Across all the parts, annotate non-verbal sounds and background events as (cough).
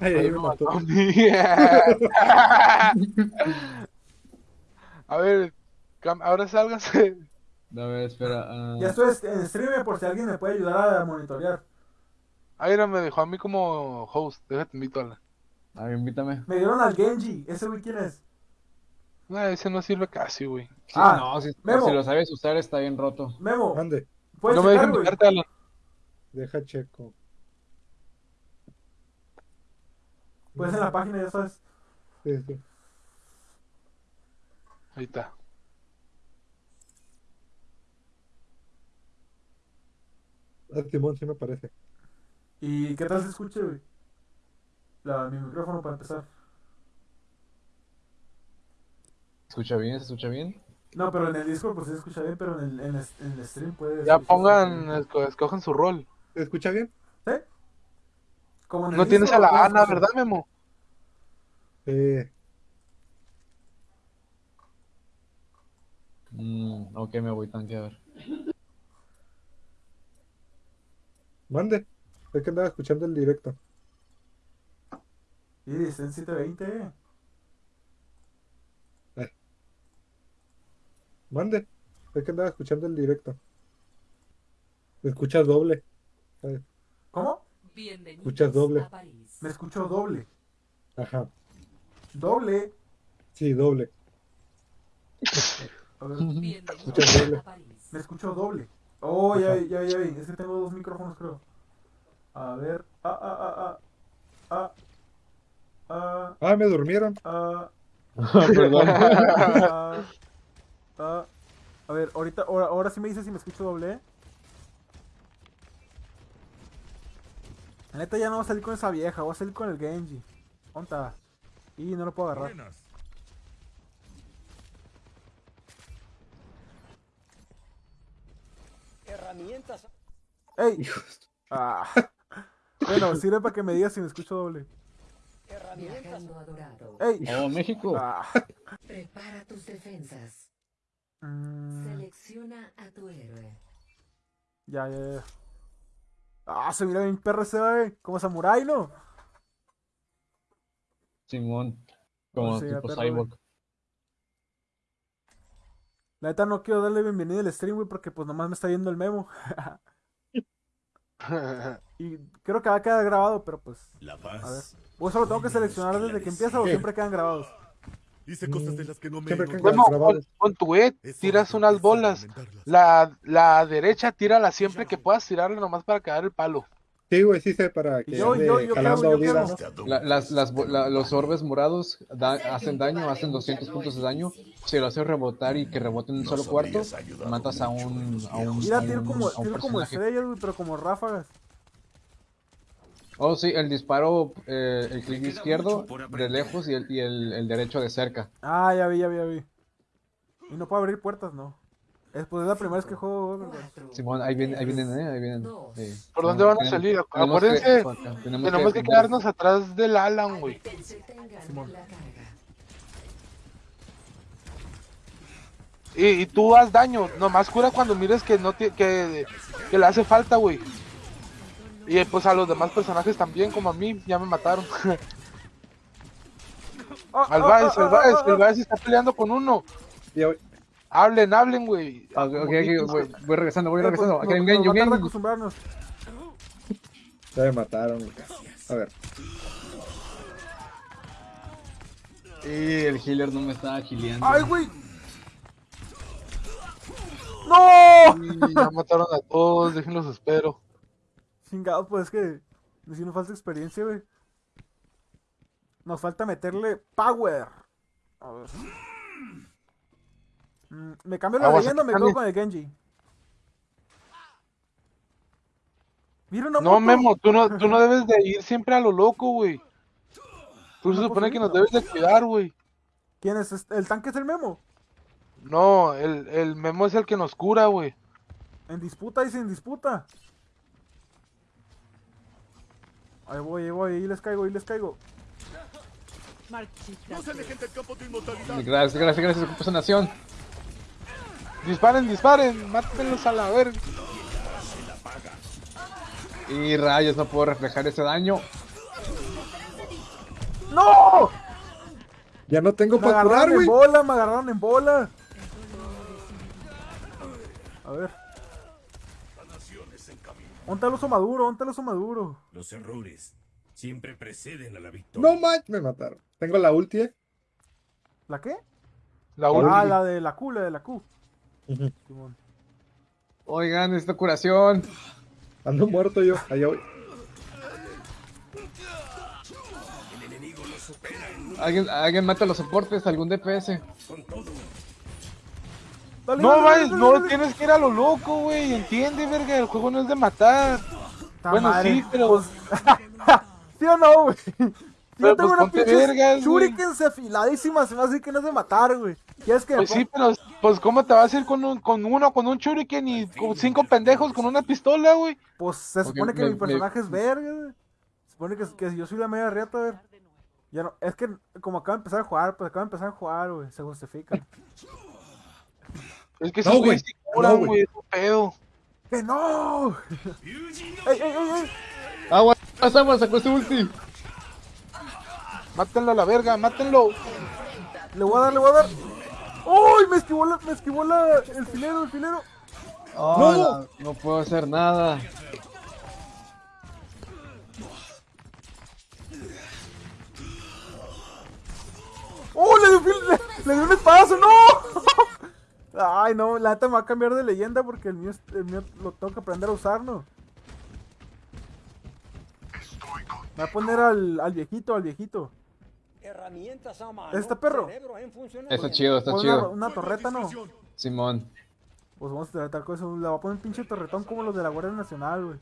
Ay, ahí me mató. (laughs) A ver, ahora sálganse. A ver, espera. ah, Ya estoy en stream por si alguien me puede ayudar a monitorear. Aira me dejó a mí como host. Déjate invito a la. a ver, invítame. Me dieron al Genji. ¿Ese güey quién es? No, ese no sirve casi, güey. Sí, Ah, no, si, Memo. si lo sabes usar está bien roto. Memo, ¿puedes No me güey? invitarte, Alan. Deja checo. Pues en la página ya sabes. Sí, sí. Ahí está. Ah, Timón sí me parece. ¿Y qué tal se escucha, güey? La, mi micrófono para empezar. ¿Se escucha bien? ¿Se escucha bien? No, pero en el Discord pues se escucha bien, pero en el, en el, en el stream puede Ya pongan, bien. esco- escojan su rol. ¿Se escucha bien? ¿Sí? Como No tienes a la Ana. ¿verdad, Memo? Eh, Mm, ok, me voy tanque, a ver. mande. Es que andaba escuchando el directo. Y está en 720. Mande. Es que andaba escuchando el directo. Me escuchas doble. Ay, ¿Cómo? Bienvenidos Escuchas doble. a París. Me escucho doble. Ajá. Doble. Sí, doble. (laughs) A ver, Escuchas doble. me escucho doble. Oh, ya, ya, ya vi. Es que tengo dos micrófonos, creo. A ver. Ah, ah, ah, ah. Ah. Ah. Ah, me durmieron. Ah. (laughs) Perdón. Ah. Ah. A ver, ahorita, ahora, ahora sí me dice si me escucho doble. La neta ya no voy a salir con esa vieja, voy a salir con el Genji. ¿Dónde Y no lo puedo agarrar. Herramientas. ¡Ey! Ah. (laughs) Bueno, sirve para que me digas si me escucho doble. Herramientas. ¡Ey! Oh, México. Ah. Prepara tus defensas. Mm, Selecciona a tu héroe. ya, ya, ya. Ah, se mira bien perro ese, güey. Como samurai, ¿no? Simón. Como Sí, tipo perro, cyborg. La neta no quiero darle bienvenida al stream, güey, porque pues nomás me está viendo el memo. (laughs) y creo que va a quedar grabado, pero pues. La A ver. paz. ¿O eso lo tengo que seleccionar desde que empieza o siempre quedan grabados? Dice cosas de las que no me Siempre he que notado. Memo, grabado. con, con tu E tiras unas bolas. La, la derecha tírala siempre que puedas tirarla nomás para caer el palo. Sí, güey, sí sé para que Yo- ande yo- quemo. La- las, las, bo- la- los orbes morados da- hacen daño, hacen 200 puntos de daño. Si lo haces rebotar y que rebote en un solo cuarto, matas a un, a un, a como, a un tiro como personaje. estrellas, güey, pero como ráfagas. Oh, sí, el disparo, eh, el clic izquierdo de lejos y el, y el, el derecho de cerca. Ah, ya vi, ya vi, ya vi. Y no puedo abrir puertas, no. Es, pues es la primera vez que juego. Simón, ahí vienen, ahí vienen, eh, ahí vienen. Sí. ¿Por dónde van a salir? tenemos Acuérdense, que- tenemos Tenemos que quedarnos atrás del Alan, güey. Carga. Y, y tú haz daño. Nomás cura cuando mires que no que, que le hace falta, güey. Y pues a los demás personajes también, como a mí, ya me mataron. Ah, (laughs) Al Baez, ah, al Baez, ah, el Baez está peleando con uno. Hablen, hablen, güey. Ah, ok, ok, ok, voy, voy regresando, voy pues, regresando. Aquí hay un acostumbrarnos. Ya me mataron. A ver. Y el healer no me estaba gileando. ¡Ay, güey! ¡No! Ya mataron a todos, déjenlos espero. Chingado, pues es que. Si nos falta experiencia, güey. Nos falta meterle power. A ver. Mm, ¿Me cambio la leyenda o me quedo con el Genji? Mira una No. Memo, tú no, tú no debes de ir siempre a lo loco, güey. Tú se No, supone pues, que nos debes de cuidar, güey. ¿Quién es? este? ¿El tanque es el Memo? No, el, el Memo es el que nos cura, güey. En disputa y sin disputa. Ahí voy, ahí voy, ahí les caigo, ahí les caigo. No se dejen del campo de inmortalidad. Gracias, gracias, gracias, ocupa nación. Disparen, disparen, mátenlos a la verga. Y rayos, no puedo reflejar ese daño. ¡No! Ya no tengo Me para curar, agarraron en bola, me agarraron en bola. A ver. ¿Dónde el oso maduro? ¿Dónde el oso maduro? Los errores siempre preceden a la victoria. No manches, me mataron. Tengo la ulti, eh. ¿La qué? La Ah, última. la de la Q, la de la Q. Ujú. Simón. Oigan, esta curación. Ando muerto yo. Allá voy. Alguien, alguien mata a los soportes, algún DPS. Dale, No, dale, no dale. tienes que ir a lo loco, güey. Entiende, verga. El juego no es de matar. Ta Bueno, madre, sí, pero- pues, (laughs) ¿Sí o no, güey? (laughs) Si Pero, yo tengo pues, una pinche güey. shurikens afiladísimas, se me hace que no es de matar, güey. ¿Quieres que me Pues sí, pero pues ¿cómo te vas a ir con, un, con uno, con un shuriken y con cinco pendejos con una pistola, güey? Pues se supone que me- mi me- personaje es verga, güey. Se supone que, que yo soy la media riata, a ver. Ya no, es que como acabo de empezar a jugar, pues acabo de empezar a jugar, güey, se justifica. (laughs) Es que No, güey. curan, No, güey. güey, es un pedo. ¡Que no! ¡Ey, ey, ey! Aguas, aguas, sacó su ulti. Mátenlo a la verga, mátenlo. Le voy a dar, le voy a dar. ¡Uy! Me esquivó, la, me esquivó la, el filero, el filero. Oh, no. no puedo hacer nada. ¡Oh! Le dio, le dio un espadazo, ¡no! (laughs) Ay, no, la neta me va a cambiar de leyenda porque el mío, el mío lo tengo que aprender a usar, ¿no? Me voy a poner al, al viejito, al viejito. Herramientas a mano. ¿Este perro? Está chido, está una, chido. una torreta, ¿no? Simón. Pues vamos a tratar con eso. Le voy a poner un pinche torretón como los de la Guardia Nacional, güey.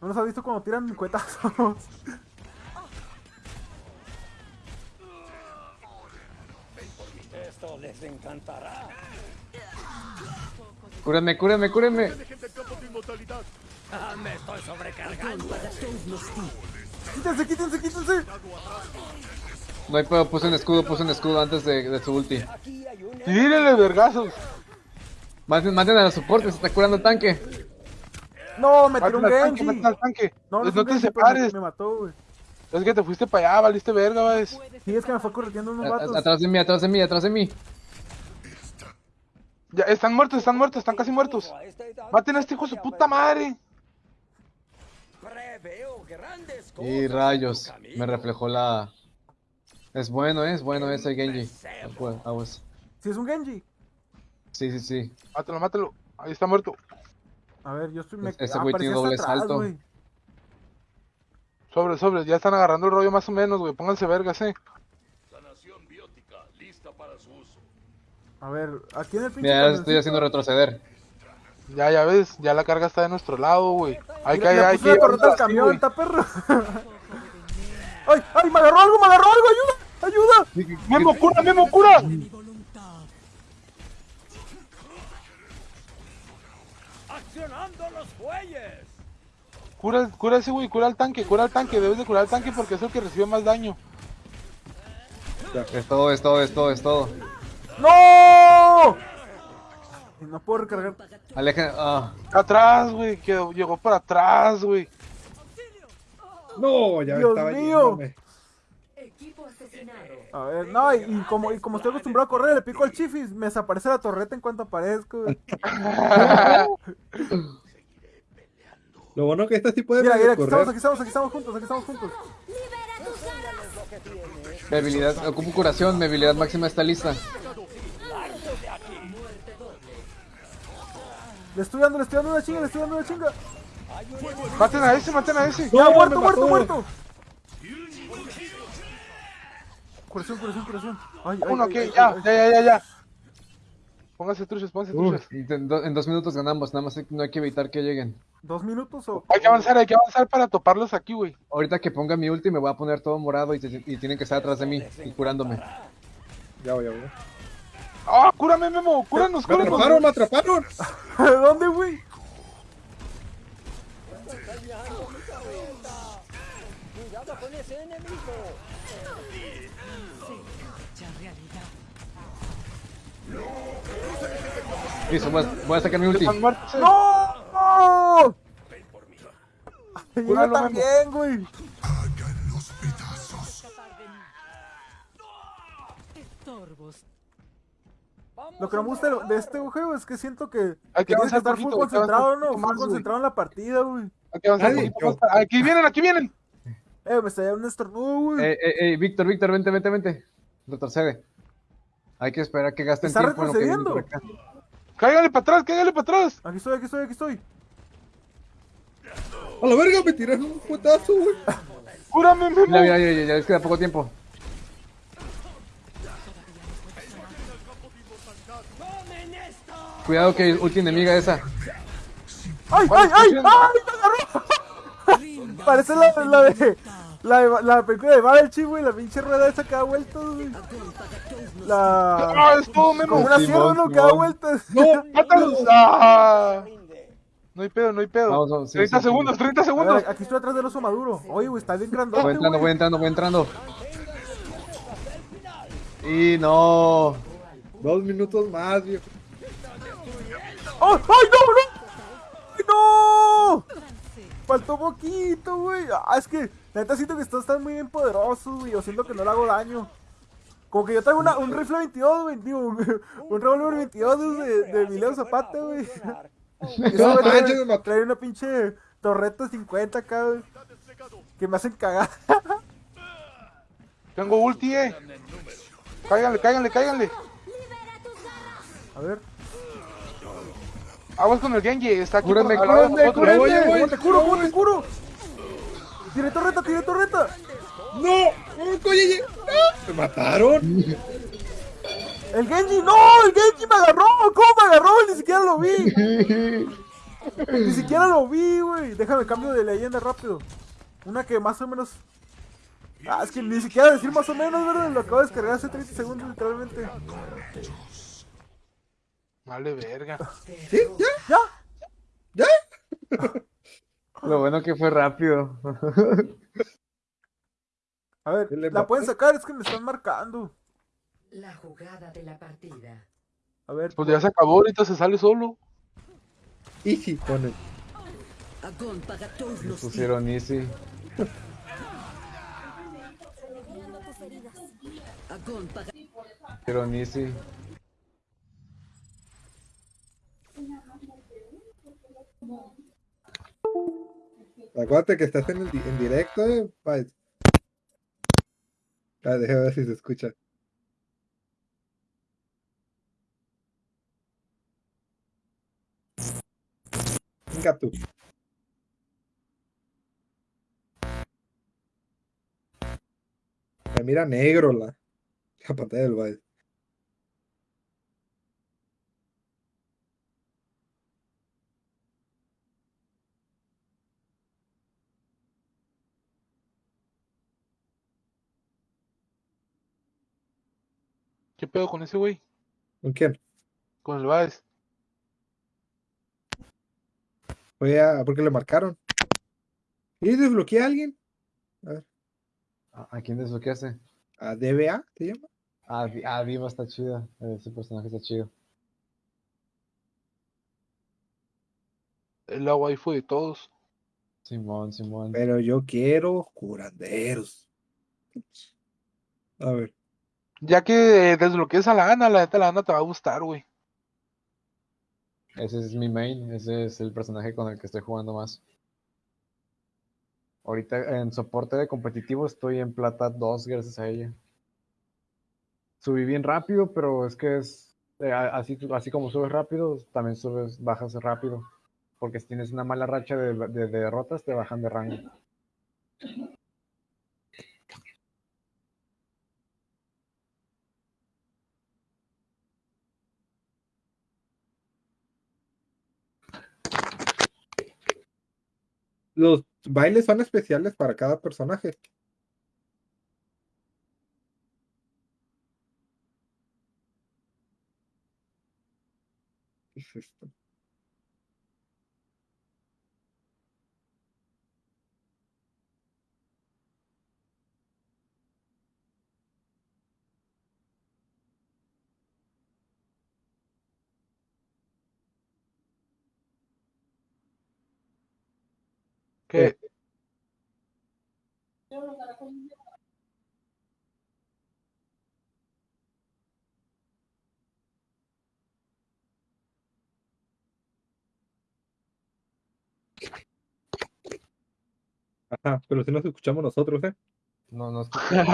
¿No los has visto cuando tiran cuetazos? Esto les encantará. Cúrenme, cúrenme, cúrenme. Dejen del campo de inmortalidad. Ah, me estoy sobrecargando. ¡Quítense, quítense, quítense! No hay pedo, puse un escudo, puse un escudo antes de, de su ulti. Tírenle vergazos. Maten, maten a los soportes, se está curando el tanque. ¡No! ¡Me tiró un Genji! No, no, Pues no te separes. Me, me mató, güey. Es que te fuiste para allá, valiste verga, ¿ves? Sí, es que me fue corriendo unos vatos. Atrás de mí, atrás de mí, atrás de mí. Ya, están muertos, están muertos, están casi muertos. Maten a este hijo de su puta madre. Preveo grandes cosas. Y rayos, me reflejó la... Es bueno, ¿eh? es bueno ese Genji. Si es un Genji. Sí, sí, sí. Mátalo, mátalo. Ahí está muerto. A ver, yo estoy... Me... Ese ah, güey tiene doble atrás, salto. Sobre, sobre, ya están agarrando el rollo más o menos, güey. Pónganse vergas, eh. Sanación biótica lista para su uso. A ver, aquí en el pinche... Mira, ya estoy haciendo retroceder. Ya, ya ves, ya la carga está de nuestro lado, güey. Hay que, hay que camión, está perro. (laughs) ¡Ay, ay! ¡Me agarró algo, me agarró algo! ¡Ayuda! ¡Ayuda! ¡Memo, cura, Memo, cura! Cura, cura ese güey, cura al tanque, cura al tanque. Debes de curar al tanque porque es el que recibe más daño. Es todo, es todo, es todo, es todo. ¡No! No puedo recargar. Alejen... Ah, Atrás, güey, que llegó para atrás, güey. No, ya Dios estaba mío. yéndome. Equipo asesinado. A ver, no, y, y como, y como estoy acostumbrado a correr, le pico al chifis, me desaparece la torreta en cuanto aparezco. (laughs) (laughs) Lo bueno que este sí puede Mira, mira, aquí correr. estamos, aquí estamos, aquí estamos juntos, aquí estamos juntos. mi habilidad, ocupo curación, mi habilidad máxima está lista. Le estoy dando, le estoy dando una chinga, le estoy dando una chinga. Maten a ese, maten a ese. No, ¡Ya, muerto, muerto, muerto! Curación, curación, curación. Ay, ay, Uno ay, que, ya, ya, ya, ya, ya. Pónganse truchas, pónganse Uf, truchas. en, do- en dos minutos ganamos, nada más hay- no hay que evitar que lleguen. ¿Dos minutos o...? Hay que avanzar, hay que avanzar para toparlos aquí, güey. Ahorita que ponga mi ulti me voy a poner todo morado y, te- y tienen que estar atrás de mí y curándome. Ya voy, ya voy. ¡Ah, cúrame, Memo! ¡Cúranos, Me cúranos! atraparon, me atraparon. (laughs) ¿Dónde, güey? Cuidado con ese enemigo. Listo, voy a, voy a sacar mi ulti. Están muertos, eh. ¡No! yo también, güey. Estorbos. Lo que no me gusta de- este juego es que siento que, Hay que tienes que estar full poquito, avanzar concentrado, ¿no? Full más, concentrado en la partida, güey. Hay que avanzar un Nadie, poquito más. Aquí vienen, aquí vienen. Eh, me está un estornudo, güey. Eh, eh, eh, Víctor, Víctor, vente, vente, vente. Retrocede. Hay que esperar que gasten ¿Está tiempo en lo que viene por retrocediendo? acá. Cáigale para atrás, cáigale para atrás. Aquí estoy, aquí estoy, aquí estoy. A la verga, me tiraron un puetazo, güey. Cúrame, Memo. Mira, mira, ya, ya, ya les queda poco tiempo. Cuidado que ulti enemiga esa. ¡Ay, ¿Cuál ay, ay! ¡Ay, me agarró! (laughs) Parece la, la de. La, de, la película de Babelchi, güey. La pinche rueda esa que da vueltas, güey. La. Ah, es todo, Memo. una sierra, ¿no? Que da Simón. vueltas. No, (laughs) ¡Mátalos! ¡Ah! No hay pedo, no hay pedo. Vamos, vamos, sí, 30 sí, segundos, sí. 30 A segundos. ver, aquí estoy atrás del oso maduro. Oye, güey, está bien grandote, Voy entrando, voy entrando, voy entrando. Y no. dos minutos más, viejo. ¡Oh! ¡Ay, no, no! ¡Ay, no! Faltó poquito, güey. Ah, es que, la neta siento que estos están muy bien poderosos, güey. Yo siento que no le hago daño. Como que yo traigo una, un rifle 22, güey. Digo, (laughs) un, revólver 22 de, de Emiliano Zapata, güey. Y ese No güey trae, me una pinche torreta 50 acá, güey. Que me hacen cagar. (laughs) Tengo ulti, eh. Cáiganle, cáiganle, cáiganle. A ver. Aguas con el Genji. Está aquí. Cúrame, por- cúrame, cúrame. Oye, ¿Cómo güey. te curo? ¿Cómo te curo? Tiene torreta, tiene torreta. ¡No! ¡Oh, oye, ¡Ah! ¡Me mataron! (laughs) El Genji, no, el Genji me agarró. ¿Cómo me agarró? Ni siquiera lo vi. (laughs) Ni siquiera lo vi, güey. Déjame cambio de leyenda rápido. Una que más o menos. Ah, es que ni siquiera decir más o menos, ¿verdad? Lo acabo de descargar hace 30 segundos, literalmente. Vale, verga. ¿Sí? ¿Ya? ¿Ya? ¿Ya? (laughs) Lo bueno que fue rápido. A ver, ¿Qué le la pueden sacar, es que me están marcando. La jugada de la partida. A ver, Pues ya se acabó, ahorita se sale solo. Easy, ponen. Agón paga todos los Pusieron easy. Agón paga Pusieron easy. Acuérdate que estás en, el di- en directo, eh. pa- Ah, déjame ver si se escucha. Venga tú. Me mira negro la, la pantalla del baile. ¿Qué pedo con ese güey? ¿Con quién? Con el Baez. Fue a. ¿Por qué le marcaron? ¿Y desbloqueé a alguien? ¿A a quién desbloqueaste? ¿A DBA? ¿Te llama? Ah, ah, Diva está chida. Ese personaje está chido. El agua ahí fue de todos. Simón, Simón. Pero yo quiero curanderos. A ver. Ya que eh, desbloquees a la Ana, la neta la Ana te va a gustar, güey. Ese es mi main. Ese es el personaje con el que estoy jugando más. Ahorita en soporte de competitivo estoy en plata 2 gracias a ella. Subí bien rápido, pero es que es eh, así, así como subes rápido, también subes, bajas rápido. Porque si tienes una mala racha de- de derrotas, te bajan de rango. Los bailes son especiales para cada personaje. Eh, Ajá, pero si nos escuchamos nosotros, ¿eh? No, no (laughs) escuchamos.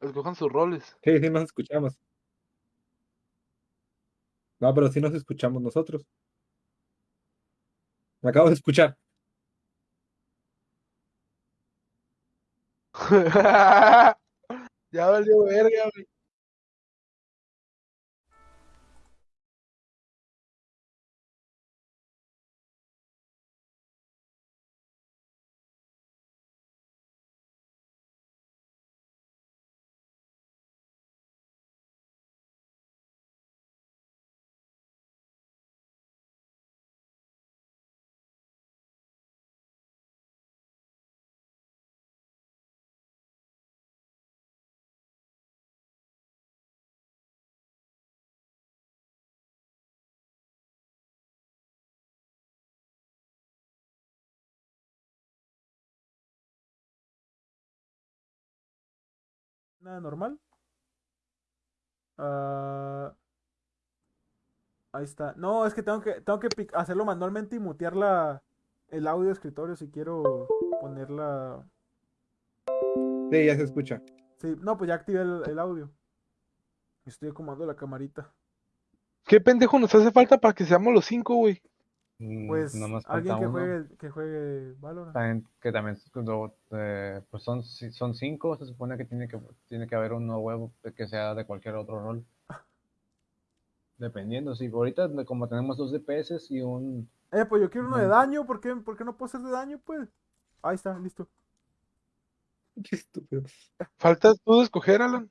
Escojan sus roles. Sí, sí, nos escuchamos. No, pero sí nos escuchamos nosotros. Me acabo de escuchar. (laughs) ya valió verga, güey. Nada normal. Ah, ahí está. No, es que tengo que, tengo que hacerlo manualmente y mutear la, el audio de escritorio si quiero ponerla. Sí, ya se escucha. Sí, no, pues ya activé el, el audio. Estoy acomodando la camarita. ¿Qué pendejo nos hace falta para que seamos los cinco, güey? Pues alguien que uno. juegue, que juegue Valorant. También- que también eh, pues son, son cinco, se supone que tiene que tiene que haber uno huevo que sea de cualquier otro rol. (laughs) Dependiendo, sí. Ahorita como tenemos dos DPS y un... Eh, pues yo quiero uno de daño. ¿Por qué, por qué no puedo ser de daño, pues? Ahí está, listo. (laughs) Qué estúpido. Faltas tú de escoger, Alan.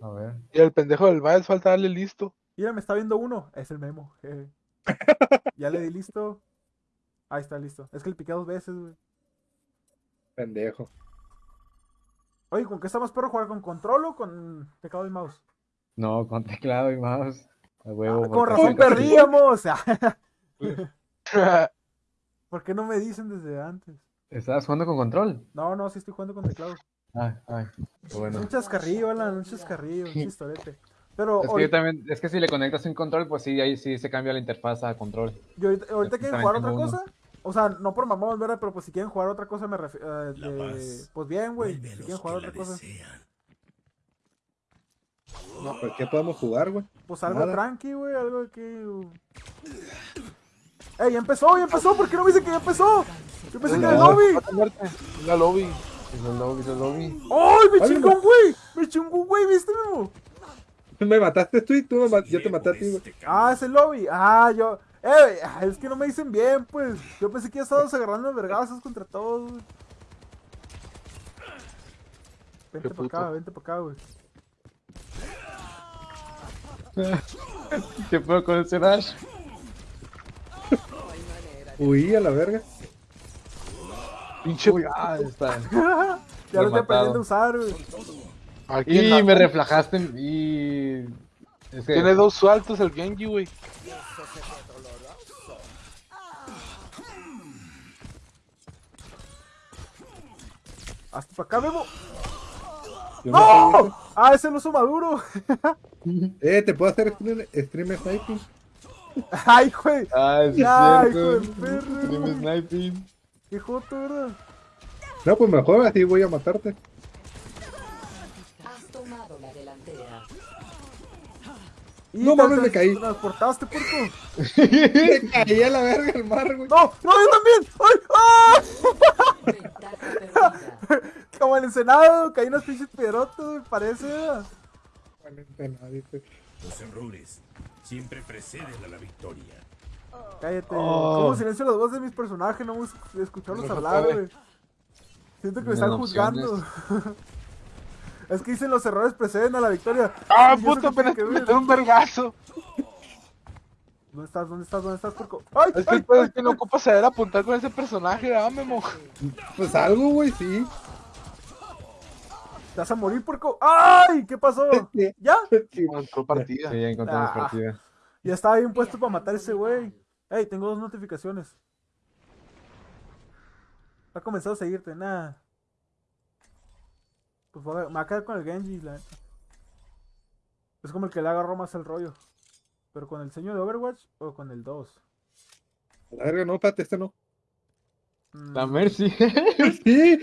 A ver. Y el pendejo del Biles falta darle listo. Mira, me está viendo uno. Es el memo. jeje. Ya le di listo. Ahí está, listo. Es que le piqué dos veces, güey. Pendejo. Oye, ¿con qué está más perro jugar? ¿Con control o con teclado y mouse? No, con teclado y mouse. A huevo. Ah, con razón perdíamos. (laughs) (laughs) ¿Por qué no me dicen desde antes? ¿Estabas jugando con control? No, no, sí estoy jugando con teclado. Ay, ay. qué Bueno. Un chascarrillo, Alan, un chascarrillo, un chistorete. Pero Es que yo ahorita, también, es que si le conectas un control, pues sí, ahí sí se cambia la interfaz a control. yo ahorita, quieren jugar otra uno. cosa. O sea, no por mamón, ¿verdad? Pero pues si quieren jugar otra cosa, me refiero. pues bien, güey. Si quieren jugar otra cosa, No, pues ¿qué podemos jugar, güey? pues algo Nada. tranqui, güey. Algo que. uh. ¡Ey, ya empezó! ¡Ya empezó! ¿Por qué no me dice que ya empezó? Yo pensé que era el No. lobby. La lobby. Hizo el lobby, hizo el lobby. ¡Ay, me chingó un güey! ¡Me chingó un güey! ¿Viste, Memo? (laughs) Me mataste tú y tú me yo te maté a ti, güey. Ah, es el lobby. Ah, yo. Eh, es que no me dicen bien, pues. Yo pensé que ya estábamos agarrando vergazos contra todos, güey. Vente para acá, vente para acá, güey. (laughs) ¿Qué puedo con ese Nash? (laughs) Huí a la verga. Pinche. Uy, ah, está. Ya lo estoy aprendiendo a usar, güey. Aquí Y me reflejaste y... Es que... Tiene dos saltos el Genji, güey. Hasta para acá, Memo. Yo no ¡No! Ah, es el oso maduro. ese. (laughs) Eh, te puedo hacer stream, stream sniping. (laughs) Ay, güey. Ay, sí, es Ay, cierto. hijo del perro. Stream sniping. Qué joto, ¿verdad? No, pues mejor así voy a matarte. No mames, me caí. Transportaste, puerco. Me caí a la verga el mar, güey. ¡No! ¡No, yo también! ¡Ay! ¡Ah! (laughs) Como el encenado, caí unas pinches piedrotas, me parece. Los errores siempre preceden a la victoria. Cállate. Oh. Como silencio las voces de mis personajes, no me escucharlos hablar, güey. Siento que me están opciones. juzgando. (laughs) es que dicen los errores preceden a la victoria. ¡Ah, ¿Y eso puto! Apenas que metí un vergazo. ¿Dónde estás? ¿Dónde estás? ¿Dónde estás, puerco? ¡Ay! Es que ay, pedo ay, es que no ocupas saber apuntar con ese personaje, ¿verdad, Memo? Pues algo, güey, sí. ¿Te vas a morir, puerco? ¡Ay! ¿Qué pasó? (laughs) ¿Ya? Sí. Entró partida. Sí, ya encontramos Ah. partida. Ya estaba bien puesto para matar a ese güey. Ey, tengo dos notificaciones. Ha comenzado a seguirte, nada. Pues me va a quedar con el Genji, la neta. Es como el que le agarró más el rollo. ¿Pero con el seño de Overwatch o con el 2? A la verga, no, espérate, este no. Mm, La Mercy. (laughs) Sí.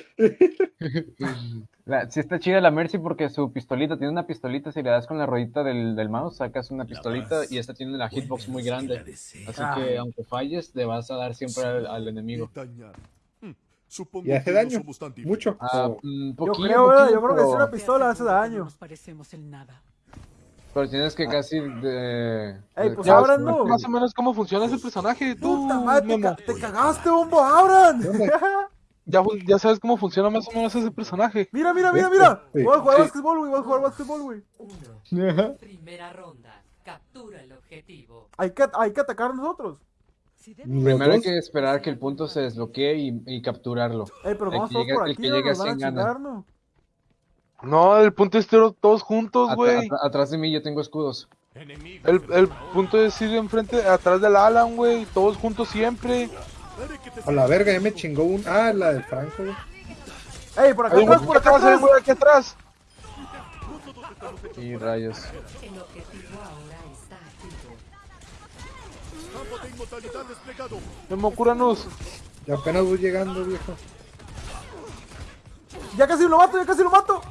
La- sí está chida la Mercy porque su pistolita, tiene una pistolita, si le das con la ruedita del, del mouse, sacas una pistolita y esta tiene la hitbox muy grande. Así que aunque falles, le vas a dar siempre al, al enemigo. Supongo Y hace que no daño. somos tan Mucho. Ah, mm, Yo poquillo, creo, ¿verdad? poquillo, yo creo que pero- una pistola hace daño. Nos parecemos en nada. Pero tienes que casi de... Ey, pues abran, no. más o menos cómo funciona ese personaje. Tú, Puta madre, te, te cagaste, bombo, abran. (laughs) Ya, fu- ya sabes cómo funciona más o menos ese personaje. mira, mira, mira, Este, mira. sí. Voy a jugar Sí. básquetbol, güey. Voy a jugar básquetbol, güey. Primera ronda. Captura el objetivo. Hay que, hay que atacar nosotros. Primero hay que esperar que el punto se desbloquee y, y capturarlo. Ey, pero El vamos que todos llegue- por el aquí, que ¿no? llegue Nos van a así gana. chingar, ¿no? No, el punto es todos juntos, Atra- güey. atra- atrás de mí yo tengo escudos. El, punto es ir enfrente, atrás del Alan, güey. Todos juntos siempre. A la verga, ya me chingó un. Ah, la del Franco, güey. Ey, por acá Hay un atrás, güey por aquí acá güey aquí atrás. Y rayos. Campo de inmortalidad desplegado. Memo, cúranos. Y apenas voy llegando, viejo. Ya casi lo mato, ya casi lo mato.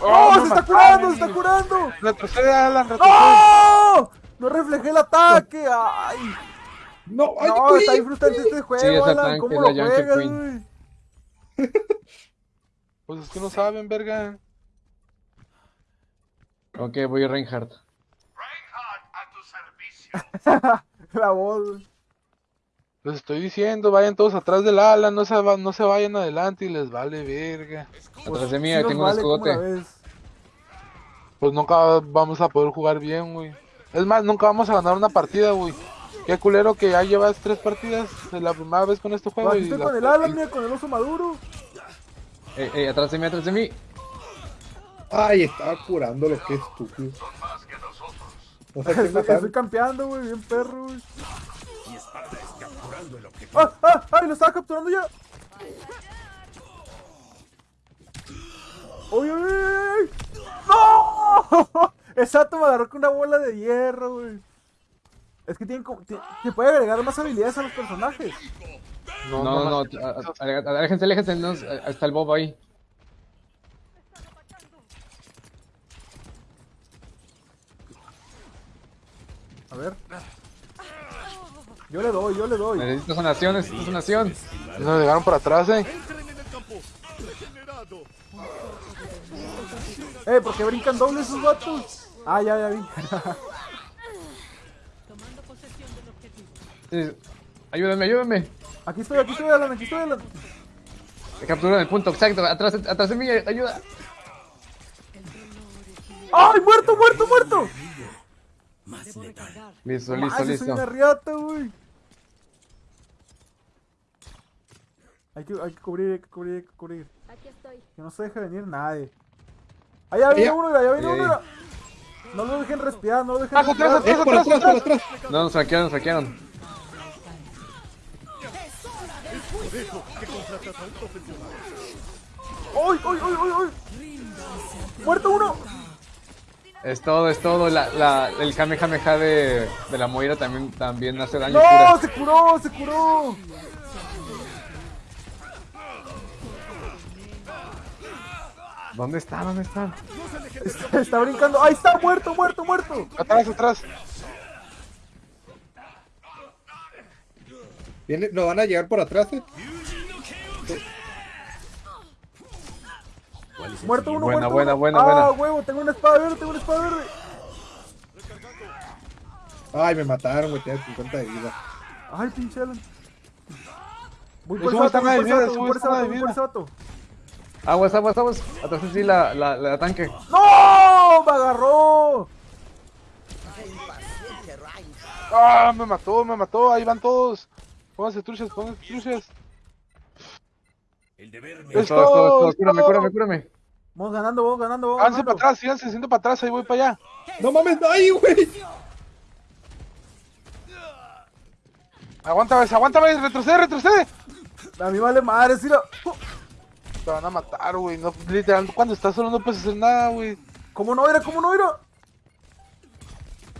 Oh, ¡No! me ¡Se está curando, se está curando! Retrocede, Alan, retrocede. ¡No! No reflejé el ataque. ¡Ay! No, ay, No, está bien frustrante este juego, Sí, Alan. tanque ¿Cómo lo la Yankee juegas? (laughs) Pues es que no saben, verga. Ok, voy a Reinhardt. (laughs) (laughs) La voz. Les estoy diciendo, vayan todos atrás del Alan, no se, va- no se vayan adelante y les vale verga. Atrás de mí Sí tengo un vale, ¿cómo la escudote. ves? Pues nunca vamos a poder jugar bien, güey. Es más, nunca vamos a ganar una partida, güey. Qué culero que ya llevas tres partidas. Es la primera vez con este juego. Aquí y estoy la- con el Alan, mira, con el oso maduro. Ey, ey, atrás de mí, atrás de mí. Ay, estaba curando lo que estúpido. Estoy, campeando, güey, bien perro, güey. Y Esparta es capturando el objetivo. ¡Ah, ah, ay! ¡Lo estaba capturando ya! ¡Uy, uy, uy! ¡No! (laughs) Exacto, me agarró con una bola de hierro, güey. Es que tienen como. Se puede agregar más habilidades a los personajes. No, no, no. Aléjense, aléjense. no, está el Bob ahí. A ver. Yo le doy, yo le doy. Necesito sanación, necesito sanación. Nos llegaron por atrás, eh. Entren en el campo. Regenerado. Eh, ¿por qué brincan doble esos vatos? Ah, ya, ya vi. tomando posesión del objetivo. Sí, Ayúdenme, ayúdenme. Aquí estoy, aquí estoy, Alan, aquí estoy, Alan. Capturaron el punto exacto. Atrás, atrás de mí, ayuda. ¡Ay, muerto, muerto, muerto! Debo recargar. Listo, No listo, manches, soy listo. una riata, güey. Hay que, hay que cubrir, hay que cubrir, hay que cubrir. Aquí estoy. Que no se deje venir nadie. Allá viene uno, allá viene uno. mira. No lo dejen respirar, no lo dejen Atrás, atrás, respirar. Por atrás, por atrás. No, nos saquearon, nos saquearon. ¡Ay, ay, ay, ay, ay! ¡Muerto uno! Es todo, es todo. La, la, el Kamehameha de, de la Moira también, también hace daño. ¡No! cura. ¡Se curó! ¡Se curó! ¿Dónde está? ¿Dónde está? Está, está brincando. ¡Ahí está! ¡Muerto, muerto, muerto! Atrás, atrás. Viene, nos van a llegar por atrás, eh. Muerto uno, Buena, muerto buena, uno. buena, ¡Ah, buena. huevo! Tengo una espada verde, tengo una espada verde. Ay, me mataron, güey. Tenía 50 de vida. ¡Ay, pinche Alan! Voy por ese vato, voy por de ese vida, vato, voy por ese vato. Aguas, aguas, aguas. Atrás de sí la, la, la tanque. ¡No! ¡Me agarró! Ah, me mató, me mató. Ahí van todos. Pónganse truchas, pónganse truchas. El deber me Es todo, es todo, es todo. Cúrame, cúrame, cúrame. Vamos ganando, vamos ganando, vamos Háganse para atrás, síganse haciendo para atrás. Ahí voy para allá. No mames, ay, güey. Aguanta, ves, aguanta, ves. Retrocede, retrocede. A mí vale madre, sí lo... Te van a matar, güey. No, literal, cuando estás solo no puedes hacer nada, güey. ¿Cómo no era? ¿Cómo no era?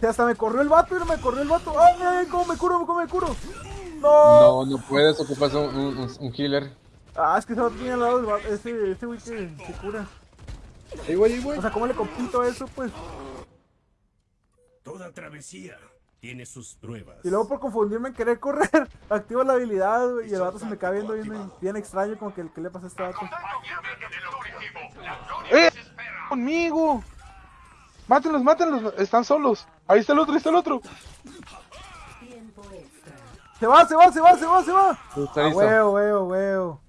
Si hasta me corrió el vato, mira, me corrió el vato. ¡Ay, ay, cómo me curo, cómo me curo! ¡No! No, no puedes, ocupas un, un, un- healer. Ah, es que ese vato tiene al lado este, este güey que se cura. Ahí voy, ahí voy. O sea, ¿cómo le compito a eso, pues? Toda travesía tiene sus pruebas. Y luego por confundirme en querer correr, (laughs) activo la habilidad, y el vato se me cae viendo bien, bien extraño, como que ¿qué le pasa a este vato? ¡Eh! ¡Conmigo! ¡Mátenlos, mátenlos! Están solos. Ahí está el otro, ahí está el otro. Tiempo extra. ¡Se va, se va, se va, se va, se va! Está Ah, huevo, huevo, huevo.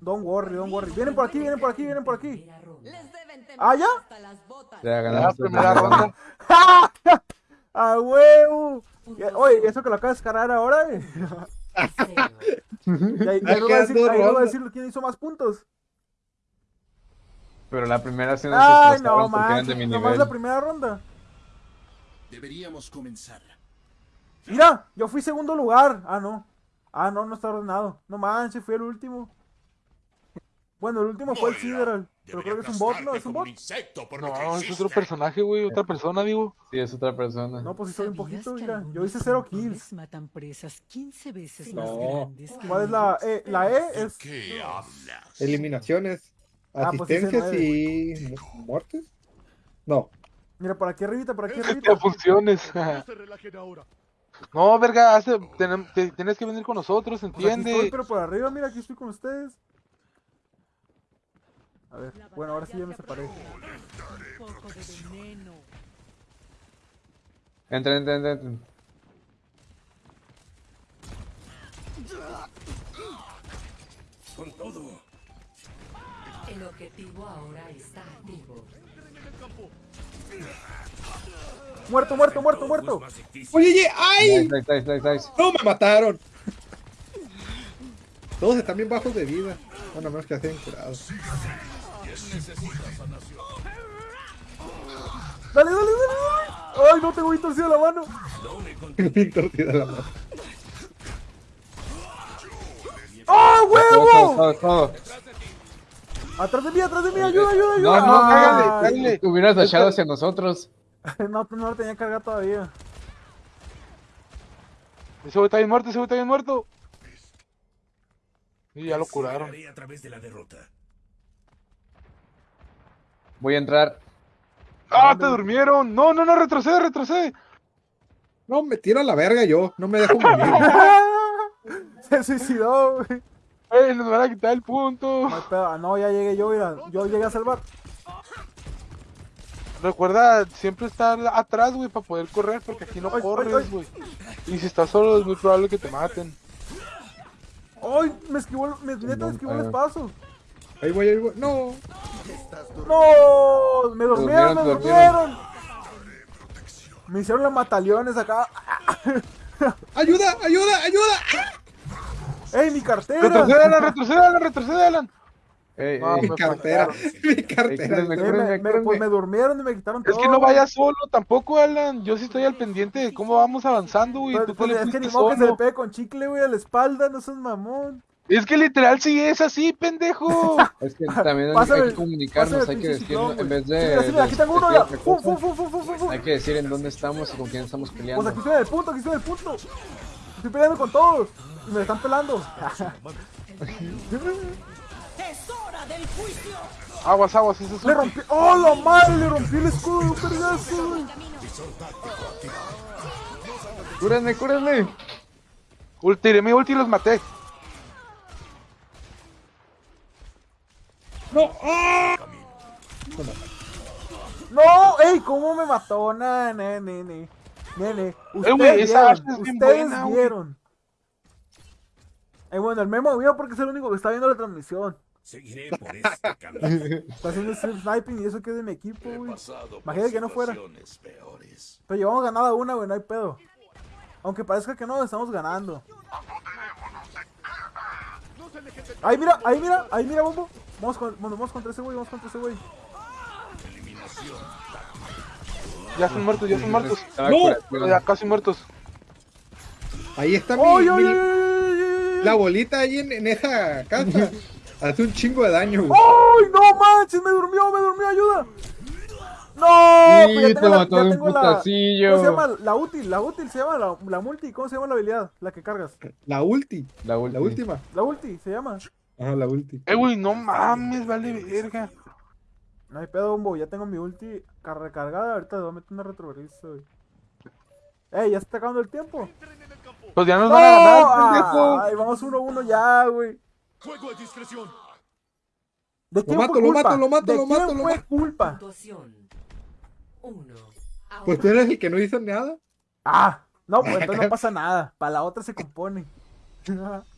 Don't worry, don't worry. Vienen por aquí, vienen por aquí, vienen por aquí. ¿Ah, ya? Ya La ganaste. primera ronda. (laughs) ¡A huevo! Y- Oye, eso que lo acabas de descargar ahora, eh. Y ahí, Ah, ahí va a decir, ahí va a quién hizo más puntos. Pero la primera sí nos Ay, no manches, de mi nomás nivel. la primera ronda. Deberíamos comenzar. Mira, yo fui segundo lugar. Ah, no. Ah, no, no está ordenado. No manches, fui el último. Bueno, el último fue el Sideral. Pero creo que es un bot, ¿no? ¿Es un bot? No, es otro personaje, güey. Otra persona, digo. Sí, es otra persona. No, pues sí soy un ¿Sabías poquito, mira. Yo hice cero kills. matan presas 15 veces No. más grandes que ¿Cuál es la E? La E es... ¿Qué hablas? Eliminaciones, Ah, pues asistencias y mu- muertes. No. Mira, por aquí arribita, por aquí (laughs) arribita. funciones. (laughs) No, verga, hace- tenem- te- tienes que venir con nosotros, Pues aquí estoy, ¿entiende? pero por arriba, mira, aquí estoy con ustedes. A ver, bueno, ahora sí ya me separé. Entra, entra, entra. entra. Con todo. El objetivo ahora está activo. Muerto, muerto, muerto, muerto. Oye, oye, ¡ay! Nice, nice, nice. ¡No, me mataron! Todos están bien bajos de vida. Bueno, menos que estén curados. Dale, dale, dale, dale. Ay, no tengo bien torcida la mano. (laughs) Bien torcida la mano. ¡Ah, Todo, huevo! Atrás de mí, atrás de mí, ayuda, ayuda, No, ayuda. no, cágale, Ah, cágale. Hubieras dashado hacia nosotros. (laughs) No, no lo tenía cargado todavía. Ese güey está bien muerto, ese güey está bien muerto. Y ya lo curaron. A través de la derrota. Voy a entrar. ¡Ah, te durmieron! No, no, no, retrocede, retrocede. No, me tiro a la verga yo. No me dejo (laughs) morir. (laughs) Se suicidó, güey. ¡Eh, nos van a quitar el punto! No. Ah, no, ya llegué yo, mira. Yo llegué a salvar. Recuerda siempre estar atrás, güey, para poder correr, porque aquí no Ay, corres, güey. Y si estás solo es muy probable que te maten. ¡Ay! Me esquivó, el- me, neta me esquivó el espacio. Ahí voy, ahí voy. No. ¡No! Me durmieron, me durmieron. Me hicieron los mataleones acá. ¡Ayuda, ayuda, ayuda! ¡Ey, mi cartera! ¡Retrocede, Alan, retrocede, Alan, retrocede, Alan! Ey, No. Mi cartera. Mi cartera. Eh, cúrenme, me, pues me durmieron y me quitaron todo. Es que no vayas solo tampoco, Alan. Yo sí estoy al pendiente de cómo vamos avanzando, güey. Pues, pues, es que ni modo que se le pegue con chicle, güey, a la espalda, no seas mamón. Es que literal sí es así, pendejo. (laughs) Es que también hay- que comunicarnos, hay que decir, ciclón, en vez de... Hay que decir en dónde estamos y con quién estamos Pues peleando. aquí estoy en el punto, aquí estoy en el punto. Estoy peleando con todos. Y me están pelando. (laughs) Aguas, aguas, ese es Le rompí. ¡Oh, la madre! Le rompí el escudo de un vergazo, güey. ¡Cúrenme, cúrenme! Ul- Tiré mi ulti y los maté. No. ¡Ah! ¡No! ¡Ey! ¿Cómo me mató? Nah, ne, ne, ne. Nene, ustedes vieron, ustedes buena, güey. vieron. Eh, bueno, el memo vio porque es el único que está viendo la transmisión. Seguiré por este camino. Está haciendo strip sniping y eso que es de mi equipo, güey. Imagínate que no fuera. peores. Pero llevamos ganada una, güey, no hay pedo. Aunque parezca que no, estamos ganando. Ahí mira, ahí mira, ahí mira, bombo. Vamos, con, bueno, vamos contra ese güey, vamos contra ese güey. Ya están muertos, ya están muertos. Estaba ¡No! Ya casi muertos. Ahí está mi, ¡Ay, ay, mi- ay, ay, ay, la bolita ahí en, en esa casa. (laughs) Hace un chingo de daño, güey. ¡Ay, no manches! Me durmió, me durmió, ayuda. ¡No! Pues ya te la, ya un tengo la- putacillo. ¿Cómo se llama? La útil, la útil se llama, la, la multi, ¿cómo se llama la habilidad? La que cargas. La ulti. La La última. última. La ulti se llama. Ajá, la ulti. Eh, güey, no mames, vale verga. No hay pedo, bombo, ya tengo mi ulti car- recargada, ahorita le voy a meter una retrovertiza, güey. Ey, ya se está acabando el tiempo. Pues ya nos ¡No! van a ganar, pendejo. Ay, vamos uno a uno ya, güey. Fuego a discreción. ¿De quién mato, fue lo culpa? mato, lo mato, ¿De lo quién mato, lo fue mato. culpa? Uno. Pues tú eres el que no hizo nada. Ah, no, pues entonces no pasa nada. Para la otra se compone. (laughs)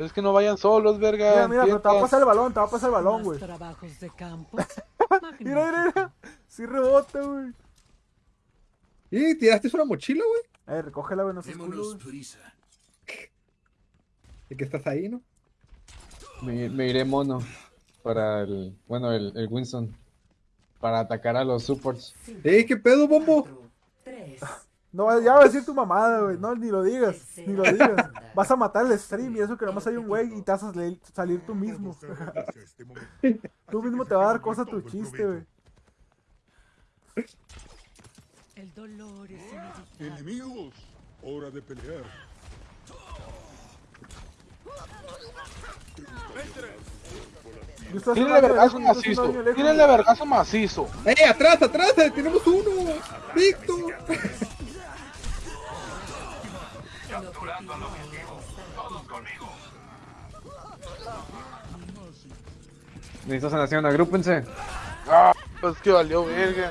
mira, Es que no vayan solos, verga. mira, pero te va a pasar el balón, te va a pasar el balón, güey. trabajos de campo. (laughs) Mira, mira, mira. Sí rebota, güey. Y tiraste una mochila, güey. Eh, recógela, güey, no prisa. Y que estás ahí, ¿no? Me, me iré mono para el. Bueno, el, el Winston. Para atacar a los supports. ¡Ey, qué pedo, bombo! cuatro, tres. No, ya va a decir tu mamada, güey. No, ni lo digas. Ni lo digas. (laughs) Vas a matar el stream y eso que nomás hay un güey y te vas a salir, tú mismo. (laughs) Tú mismo te va a dar cosa tu chiste, güey. El dolor es. Enemigos, hora de pelear. Haciendo daño vergazo macizo. Tírenle vergazo macizo. ¡Eh, atrás, atrás! eh, ¡Tenemos uno! ¡Víctor! (laughs) Necesito sanación, agrúpense. Ah, pues que valió verga.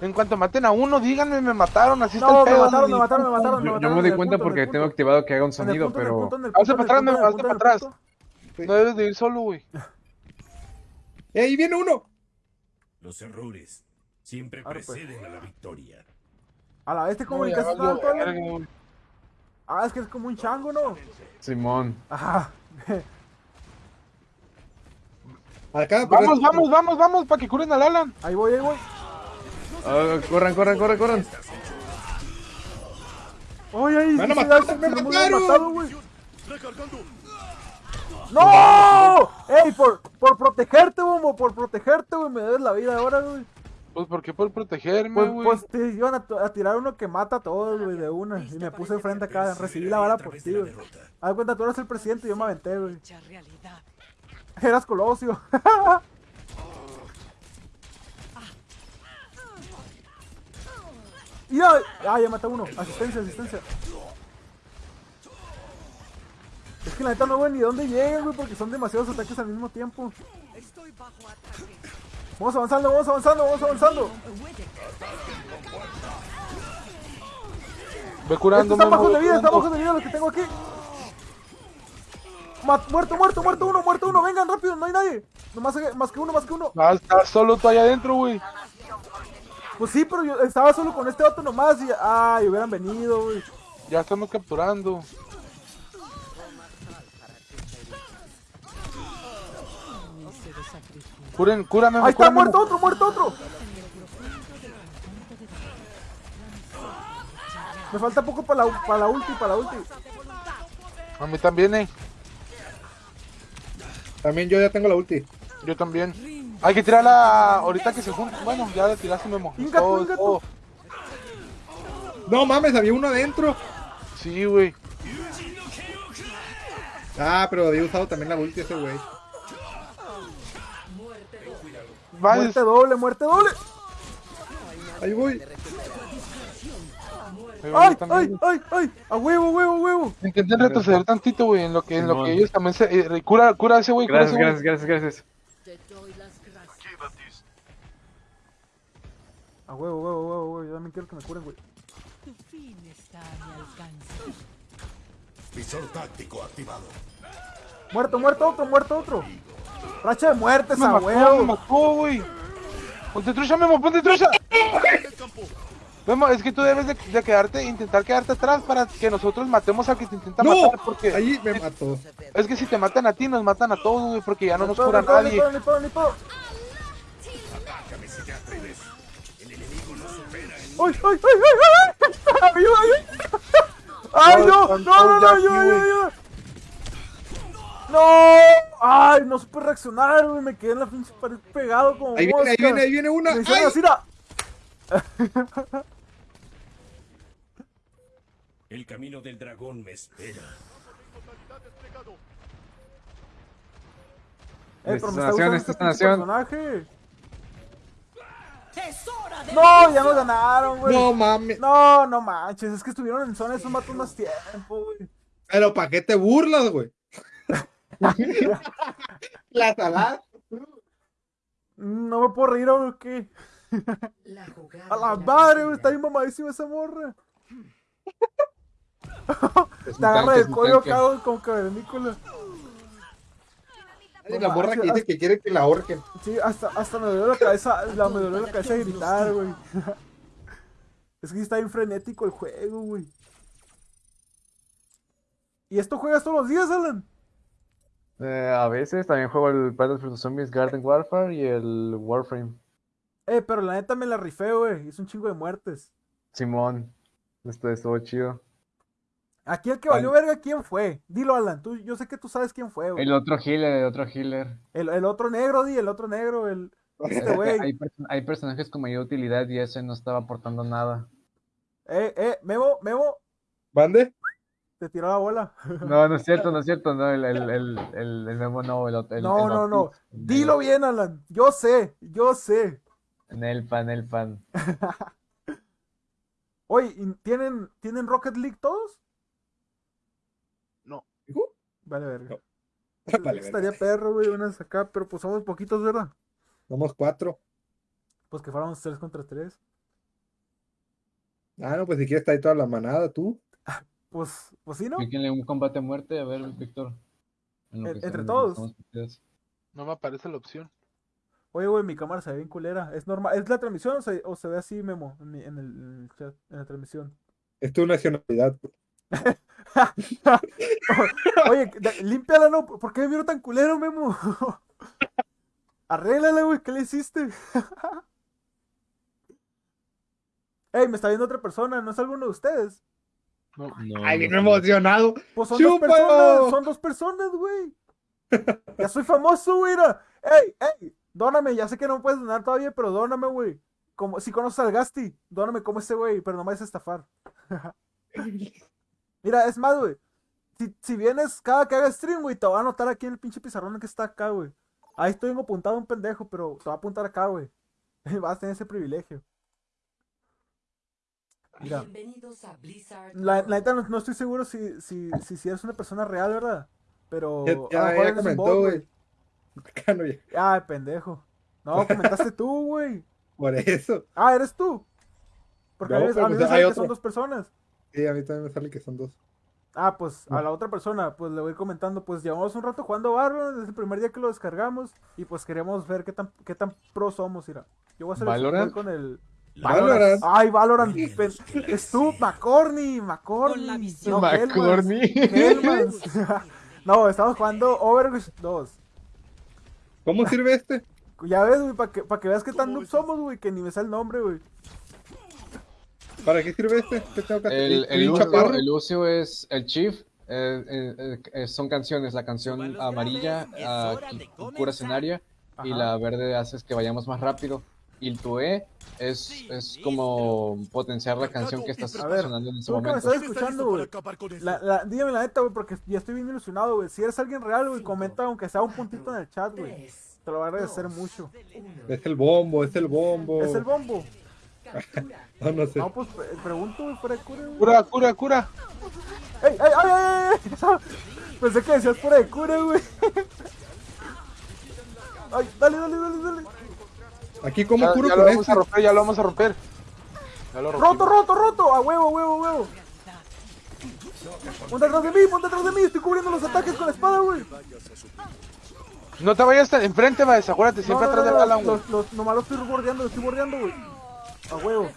En cuanto maten a uno, díganme, me mataron, así está No, el me pedo. mataron, me mataron, me mataron, me Yo, yo mataron. me en doy el cuenta punto, porque tengo activado que haga un sonido, punto, pero. punto, Hazte para atrás, me hazte para atrás. No debes de ir solo, güey. (laughs) ¡Eh, ahí viene uno! Los errores siempre Ahora pues. preceden a la victoria. A la vez te No, comunicaste Alan? güey. Ah, es que es como un chango, ¿no? Simón. Ajá. (laughs) Acá, pues, Vamos, vamos, vamos, vamos, para que curen al Alan. Ahí voy, ahí voy. Ah, corran, corran, corran, corran. Oye, ahí. Me van a sí, matar, sí, me mataron. matado, güey. Recargando. ¡No! ¡Ey, por, por protegerte, bombo! Por protegerte, güey. Me debes la vida ahora, güey. Pues, ¿por qué por protegerme, Pues, güey? pues te iban a, tirar uno que mata a todos, güey, de una. Y me puse enfrente acá. Recibí la bala por ti, güey. Haz cuenta, tú eres el presidente y yo me aventé, güey. Eras Colosio. (laughs) y ay, ah, ya mata uno. Asistencia, asistencia. Es que la neta no veo ni dónde llegan, güey, porque son demasiados ataques al mismo tiempo. Vamos avanzando, vamos avanzando, vamos avanzando. Ve curando, están Memo, bajos de vida, están bajos de vida los que tengo aquí. Ma- muerto, muerto, muerto uno, muerto uno. Vengan rápido, no hay nadie. No, más, más que uno, más que uno. Ah, estás solo tú allá adentro, güey. Pues sí, pero yo estaba solo con este vato nomás y. Ay, hubieran venido, güey. Ya estamos capturando. Curen, cúrame, Ahí está, muerto otro, muerto otro. Me falta poco para la, para la ulti, para la ulti. A mí también, eh. También yo ya tengo la ulti. Yo también. Hay que tirarla ahorita que se juntan. Bueno, ya la tiraste, Memo. Inga tú, Oh, inga oh. No mames, había uno adentro. Sí, güey. Ah, pero había usado también la ulti ese güey. Muerte doble, muerte doble. Ahí voy. ahí voy Ay, también, ay, ay, ay. A huevo, huevo, huevo. Intenten retroceder tantito, güey, en lo que, en lo que ellos también se... eh, cura, cura a ese güey, cura a ese Gracias, güey. gracias, gracias, gracias. A huevo, huevo, huevo, huevo. Yo también quiero que me curen, güey. Tu fin está a mi alcance. Visor táctico activado. Muerto, muerto otro, muerto otro. Racha de muertes, Me a mató, me huevo. mató, güey. Ponte trucha, Memo, ponte trucha. (laughs) Memo, es que tú debes de, de quedarte, intentar quedarte atrás para que nosotros matemos al que te intenta ¡No! matar, porque Ahí me mató. es que si te matan a ti, nos matan a todos, güey, porque ya no nos cura ni nadie. ¡Ay, ay, ay, ay, ay! ¡Ayuda, ayuda! ¡Ay, no! ¡No, no, no! ¡Ayuda, ayuda, ayuda! ¡No! Ay, no supe reaccionar, güey. Me quedé en la pinche pared pegado como Ahí viene, ahí viene, ahí viene una. Me ¡Ay! así. El camino del dragón me espera. Eh, pero me está Esta este personaje. ¡Es hora de No, ya nos ganaron, güey. No mames. No, no manches, es que estuvieron en zona esos matos más tiempo, güey. Pero ¿para qué te burlas, güey? La salada. No me puedo reír, ¿o qué? La jugada A la de madre, güey, está bien mamadísima esa morra. Es Te agarra es el cuello güey, como cavernícola. Ay, La morra que dice que quiere que la ahorquen. Sí, hasta, hasta me dolió la cabeza, la, me dolió la cabeza de gritar, güey. Es que está bien frenético el juego, güey. ¿Y esto juegas todos los días, Alan? Eh, a veces también juego el Plants vs Zombies Garden Warfare y el Warframe. Eh, pero la neta me la rifé, güey. Hice un chingo de muertes. Simón. Esto estuvo chido. Aquí el que valió verga, ¿quién fue? Dilo, Alan. Tú, yo sé que tú sabes quién fue, güey. El otro healer, el otro healer. El, el otro negro, di, el otro negro, el... Este (laughs) güey. Hay, hay personajes con mayor utilidad y ese no estaba aportando nada. Eh, eh, Memo, Memo, ¿Mande? Te tiró la bola. (laughs) No, no es cierto, no es cierto, no, el, el, el, el, el memo no, el, el, No, el no, no. El Dilo bien, Alan. Yo sé, yo sé. Nelpan, Nelpan. (laughs) Oye, ¿y ¿tienen, ¿tienen Rocket League todos? No. Vale, verga. (laughs) Vale, verga. Estaría perro, güey, unas acá, pero pues somos poquitos, ¿verdad? Somos cuatro. Pues que fuéramos tres contra tres. Ah, no, pues si quieres está ahí toda la manada, tú. Pues, pues sí, ¿no? Píquenle un combate a muerte, a ver, Víctor. En lo En- que entre todos. No me aparece la opción. Oye, güey, mi cámara se ve bien culera. ¿Es normal? ¿Es la transmisión o se, o se ve así, Memo, en, mi- en el, en el chat, en la transmisión? Es tu nacionalidad. (laughs) Oye, límpiala, ¿no? ¿Por qué me vieron tan culero, Memo? (laughs) Arréglala, güey, ¿qué le hiciste? (laughs) Ey, me está viendo otra persona, ¿no es alguno de ustedes? No. Ay, bien emocionado. Pues son dos personas, son dos personas, güey. Ya soy famoso, güey. mira. Ey, ey, dóname, ya sé que no me puedes donar todavía, pero dóname, güey. Como, si conoces al Gasti, dóname como ese güey, pero no me vayas a estafar. (laughs) Mira, es más, güey. Si, si vienes cada que haga stream, güey, te voy a anotar aquí en el pinche pizarrón que está acá, güey. Ahí estoy apuntado un pendejo, pero te voy a apuntar acá, güey. (laughs) Vas a tener ese privilegio. Mira. Bienvenidos a Blizzard. La, neta no, no estoy seguro si, si, si, si eres una persona real, ¿verdad? Pero. Ya, ya, mejor ya comentó, bot, güey. Ay, pendejo. No, comentaste tú, güey. (laughs) Por eso. Ah, eres tú. Porque No, a mí, a mí pues me hay sale que otro. son dos personas. Sí, a mí también me sale que son dos. Ah, pues a la otra persona, pues le voy comentando, pues llevamos un rato jugando Valorant desde el primer día que lo descargamos y pues queríamos ver qué tan, qué tan pro somos, mira. Yo voy a hacer el con el Valorant. Ay, Valorant. pen- Es tú, McCorney, Con la McCorney. visión. No, McCorney. Hellmans. (laughs) No, estamos jugando Overwatch 2. ¿Cómo sirve este? Ya ves, güey, para que, pa' que veas qué tan noob somos, güey, que ni me sale el nombre, güey. ¿Para qué sirve este? ¿Qué tengo que hacer? El, ¿Soy el, Lucio, el Lucio es el Chief. eh, eh, eh, son canciones. La canción amarilla ah, cu- cura escenario y Ajá. la verde hace que vayamos más rápido. Y el Tue es, es como potenciar la canción que estás sonando en ese que me momento. estás escuchando, güey. La, la, dígame la neta, güey, porque ya estoy bien ilusionado, güey. Si eres alguien real, güey, comenta aunque sea un puntito en el chat, güey. Te lo voy a agradecer mucho. Es el bombo, es el bombo. ¿Es el bombo? (laughs) No, no sé. No, pues pre- pregunto, güey, fuera de cura, güey. Cura, cura, cura. ¡Ey, ey, ay, ay, ay! Pensé que decías fuera de cura, güey. (laughs) Ay, dale, dale, dale, dale. Aquí, ¿cómo Ya, curo ya lo vamos este? a romper, ya lo vamos a romper. Ya lo Roto, roto, roto. A huevo, huevo, huevo. Ponte atrás de mí, ponte atrás de mí. Estoy cubriendo los ataques con la espada, güey. No te vayas tan enfrente, va, acuérdate, No, siempre no, atrás no, del Alan, güey. los, los, nomás lo estoy bordeando, lo estoy bordeando, güey. A huevo.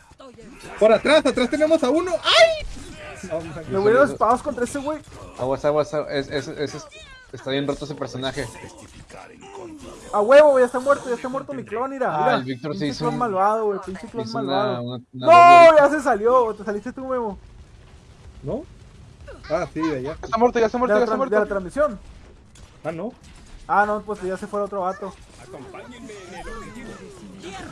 Por atrás, atrás tenemos a uno. ¡Ay! Me voy a los espadas contra ese güey. Aguas, aguas, aguas, es, es, es- es- está bien roto ese personaje. A huevo, ya está muerto, ya está muerto mi clon, mira. Ah, mira. el Víctor se hizo clon un- malvado, güey, pinche clon una, malvado. una, una No, doble- ya se salió, te saliste tú, Memo. ¿No? Ah, sí, de allá. Ya está muerto, ya está muerto, ya está tran- de la muerto. transmisión. Ah, no. Ah, no, pues ya se fue el otro vato. Acompáñenme en el objetivo.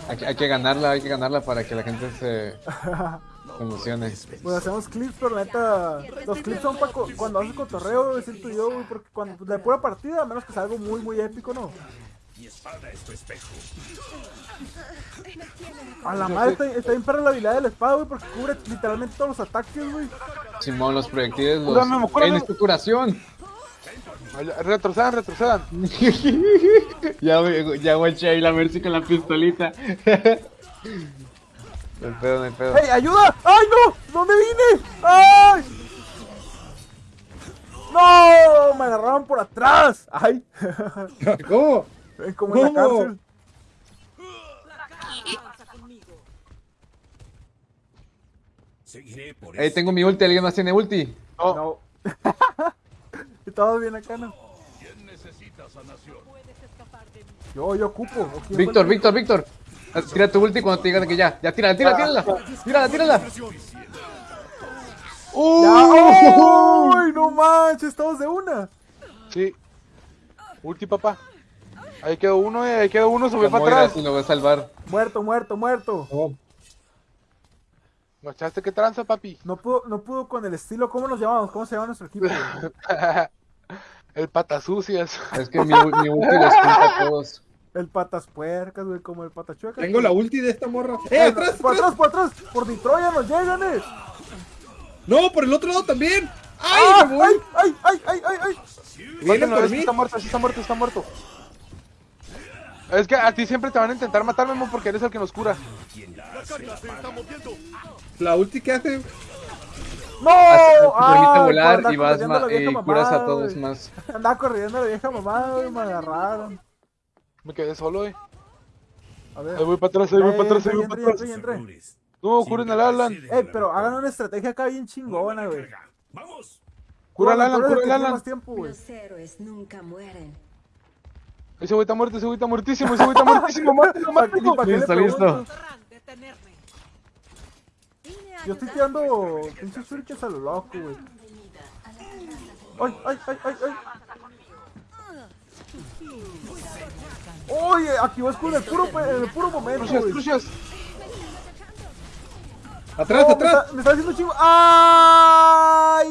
Hay, hay que ganarla, hay que ganarla para que la gente se (laughs) emocione. Pues hacemos clips, pero la neta, los clips son para cuando haces cotorreo, siento yo, güey, porque cuando pues, de pura partida, a menos que sea algo muy, muy épico, ¿no? Mi espada es tu espejo. A la madre está, está bien perra la habilidad de la espada, güey, porque cubre literalmente todos los ataques, güey. Simón, los proyectiles, los... Cúrame, mo, cúrame. ¡Ey, necesito curación! Retrocedan, retrocedan. (laughs) ya, ya guaché ahí la Mercy con la pistolita. No hay pedo, no hay pedo. ¡Ey, ayuda! ¡Ay, no! ¿Dónde vine? ¡Ay! ¡No! Me agarraron por atrás. ¡Ay! (laughs) ¿Cómo? Como en la ¿Cómo? cárcel. Seguiré por Ey, eso. tengo mi ulti, ¿alguien más tiene ulti? No, No. y (laughs) todo bien acá, ¿no? ¿Quién necesita sanación? Yo, yo ocupo. ¿O quién fue Víctor, Víctor, Víctor. Ah, Tira tu ulti cuando te digan que ya. Ya, tírala, tírala, tírala. Tírala, tírala. ¡Ya! ¡Ay, no manches! Todos de una. sí. Ulti, papá. Ahí quedó uno, eh. Ahí quedó uno, subió para atrás. lo va a salvar. Muerto, muerto, muerto. No. ¿Guachaste qué tranza, papi? No pudo, no pudo con el estilo. ¿Cómo nos llamamos? ¿Cómo se llama nuestro equipo? (laughs) El patasucias. Es que mi, mi ulti los junta a todos. El patas puercas, güey, como el patachueca. Tengo la ulti de esta morra. ¡Eh, ¡Eh, atrás, por atrás! atrás, por atrás! ¡Por Detroit nos llegan, eh! ¡No, por el otro lado también! ¡Ay, ¡Ah! me voy! ¡Ay, ay, ay, ay, ay, Mátalo, por es que mí! está muerto, sí está muerto, está muerto. Es que a ti siempre te van a intentar matar, Memo, porque eres el que nos cura. La ulti que hace... ¡No! Así te permite ¡Ay, volar y vas y curas a todos más. Andaba corriendo la vieja mamá, güey, me agarraron. Me quedé solo, eh. A ver. Ahí voy para atrás, ahí voy para atrás, ahí voy para atrás. No, curen al Alan. Eh, pero hagan una estrategia acá bien chingona, güey. Vamos. Cura al Alan, cura al Alan. más tiempo, güey. Los héroes nunca mueren. Ese güey está muerto, ese güey está muertísimo, ese güey está muertísimo. (laughs) Mátalo, ¿Para qué- mátalo. para qué le Listo, listo. Yo estoy tirando pinches shurikens a lo loco, güey. ¡Ay, ay, ay, ay, ay! Oye, activó escudo en el puro, en el puro momento, Crucias, crucias. ¡Atrás, No, me, atrás! está, me está haciendo chingo. ¡Ay!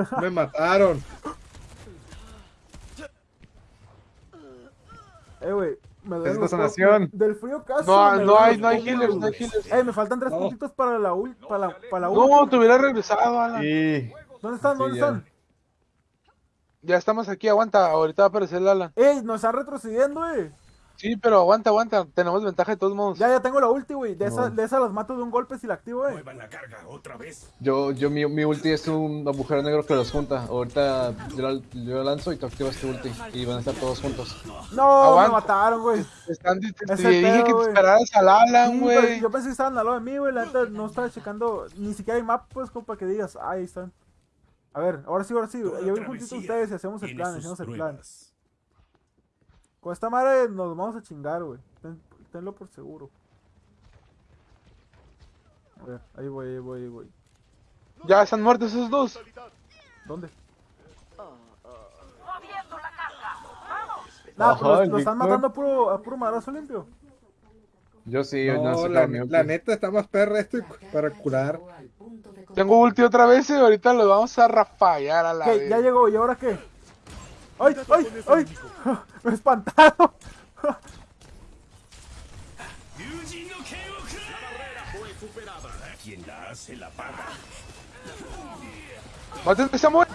(laughs) Me mataron. Eh, güey. Me duele los ojos. sanación. Del frío casi. No, me no hay, no hay healers, no hay healers. Eh, me faltan tres No. puntitos para la ult, para la, para la No, ult. te hubiera regresado, Alan. Y ¿Dónde están? ¿Dónde Sí, ya. están? Ya estamos aquí, aguanta. Ahorita va a aparecer el Alan. Ey, nos están retrocediendo, eh. Sí, pero aguanta, aguanta. Tenemos ventaja de todos modos. Ya, ya tengo la ulti, güey. De esa, de esa las mato de un golpe si la activo, eh. Muevan la carga otra vez. yo, yo mi, mi ulti es un agujero negro que los junta. Ahorita yo, la- yo lanzo y tú activas tu ulti. Y van a estar todos juntos. No, Aguanta. me mataron, güey. Están, te, te dije pedo, que te güey. esperaras al Alan, Sí, güey. yo pensé que estaban al lado de mí, güey. La neta no estaba checando. Ni siquiera hay map, pues, como para que digas. "Ah, ahí están. A ver, ahora sí, ahora sí. Toda Yo voy juntito a ustedes y hacemos el plan, hacemos el plan. pruebas. Con esta madre nos vamos a chingar, güey. Ten- tenlo por seguro. A ver, ahí voy, ahí voy, ahí voy. Ya están muertos esos dos. ¿Dónde? Nah, pero Ajá, los, están matando a puro, a puro madrazo limpio. Yo sí, yo no, No, sé la, la neta está más perra esto para curar. Tengo ulti otra vez y ahorita lo vamos a rafallar a la ¿Qué? vez. Ya llegó, ¿y ahora qué? ¡Ay, ay, ay! (laughs) Me espantaron. Quien la hace la paga. ¡Mátenme esa muerte!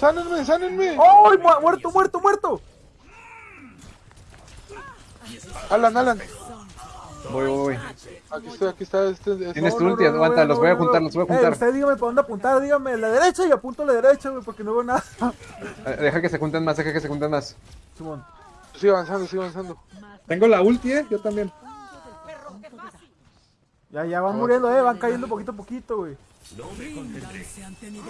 ¡Sánenme, sánenme! ¡Ay, mu- muerto, muerto, muerto! Alan, Alan. Voy, voy, voy. Aquí está, aquí está. Este, este- Tienes No, tu no, ulti, no, no, aguanta, no, los voy a no, juntar, no. los voy a Eh, juntar. usted dígame para dónde apuntar, dígame la derecha y apunto a la derecha, güey, porque no veo nada. Eh, Deja que se junten más, deja que se junten más. Simón. Sigue avanzando, sigue avanzando. Tengo la ulti, eh. Yo también. Ya, ya van muriendo, eh, van cayendo poquito a poquito, güey. Ríndanse ante mi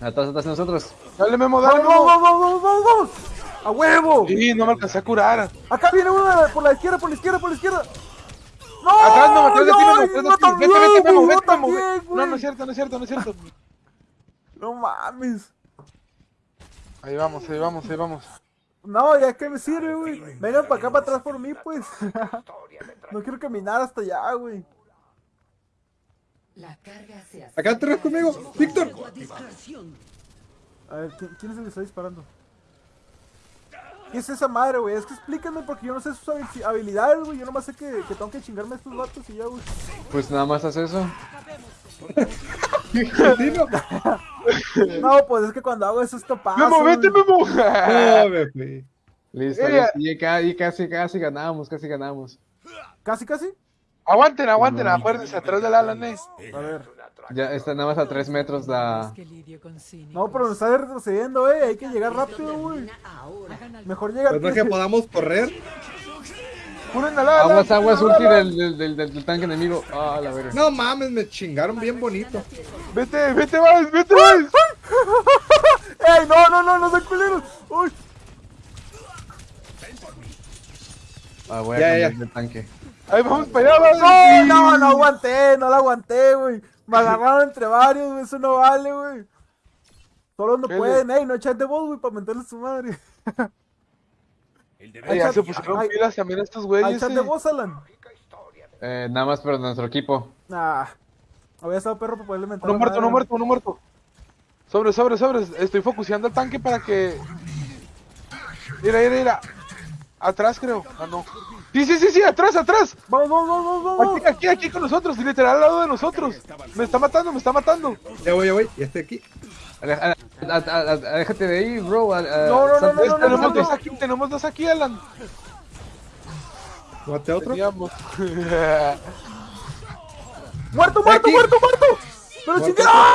Atrás, atrás de nosotros. Dale, Memo, dale, ¡Vamos, Memo. vamos, vamos, vamos, vamos! ¡A huevo! Sí, no me alcancé a curar. Acá viene uno por la izquierda, por la izquierda, por la izquierda. ¡No! Atrás, Memo, atrás de ti, ¡Ay, atrás de no ti. Vete, vete, Memo, vete, no Memo. No, no es cierto, no es cierto, no es cierto. No mames. Ahí vamos, ahí vamos, ahí vamos. No, ya que me sirve, güey. Vengan para acá, para atrás por mí, pues. no quiero caminar hasta allá, güey. La carga se Acá atrás conmigo. Víctor. A ver, ¿quién, quién es el que está disparando? ¿Qué es esa madre, güey? Es que explíquenme porque yo no sé sus habil- habilidades, güey. Yo nomás sé que, que tengo que chingarme a estos vatos y ya, güey. Pues nada más haz eso. (laughs) No, pues es que cuando hago eso esto pasa. Memo, vete. (laughs) Memo. No, me fui. Listo, Eh, listo. Y, ca- y casi, casi ganamos, casi ganamos. Casi, casi. Aguanten, aguanten, acuérdense, atrás del Alan. A ver. Ya está nada más a 3 metros la... No, pero nos está retrocediendo, eh. Hay que llegar rápido, güey. Mejor llegar. Pues no que podamos correr. Curen al Alan. Aguas, aguas, ulti del, del, del, del tanque enemigo. Ah, la verga. No mames, me chingaron bien bonito. Vete, vete, Vice, vete, Vice. (laughs) ¡Ey, no, no, no, no sean culeros! ¡Uy! Ah, voy a Ya, cambiar ya. de tanque. Ahí vamos para allá. No, no, no aguanté, no la aguanté, güey. Me agarraron entre varios, güey. Eso no vale, güey. Solo no ¿Qué pueden, ey, no echar de voz, güey, para meterle su madre. (laughs) El Ay, deber ya Ay, se pusieron ay. pilas también estos güeyes. chat de voz, Alan. Eh, nada más para nuestro equipo. Nah. Había estado perro para poderle mentar. Uno la muerto, güey. muerto, uno muerto. Sobre, sobre, sobre. Estoy focuseando el tanque para que. Mira, mira, mira. Atrás, creo. Ah, no. Sí, sí, sí, sí, atrás, atrás. Vamos, vamos, vamos, vamos, vamos. Aquí, aquí, aquí con nosotros. Literal al lado de nosotros. Me está matando, me está matando. Ya voy, ya voy. Ya estoy aquí. Déjate de ahí, bro. a- a- No, no, no, no, no, tenemos no, dos no. aquí, tenemos dos aquí, Alan. Mate a otro. (laughs) ¡Muerto, muerto, Aquí. muerto, muerto! ¡Pero chingue! ¡Ah,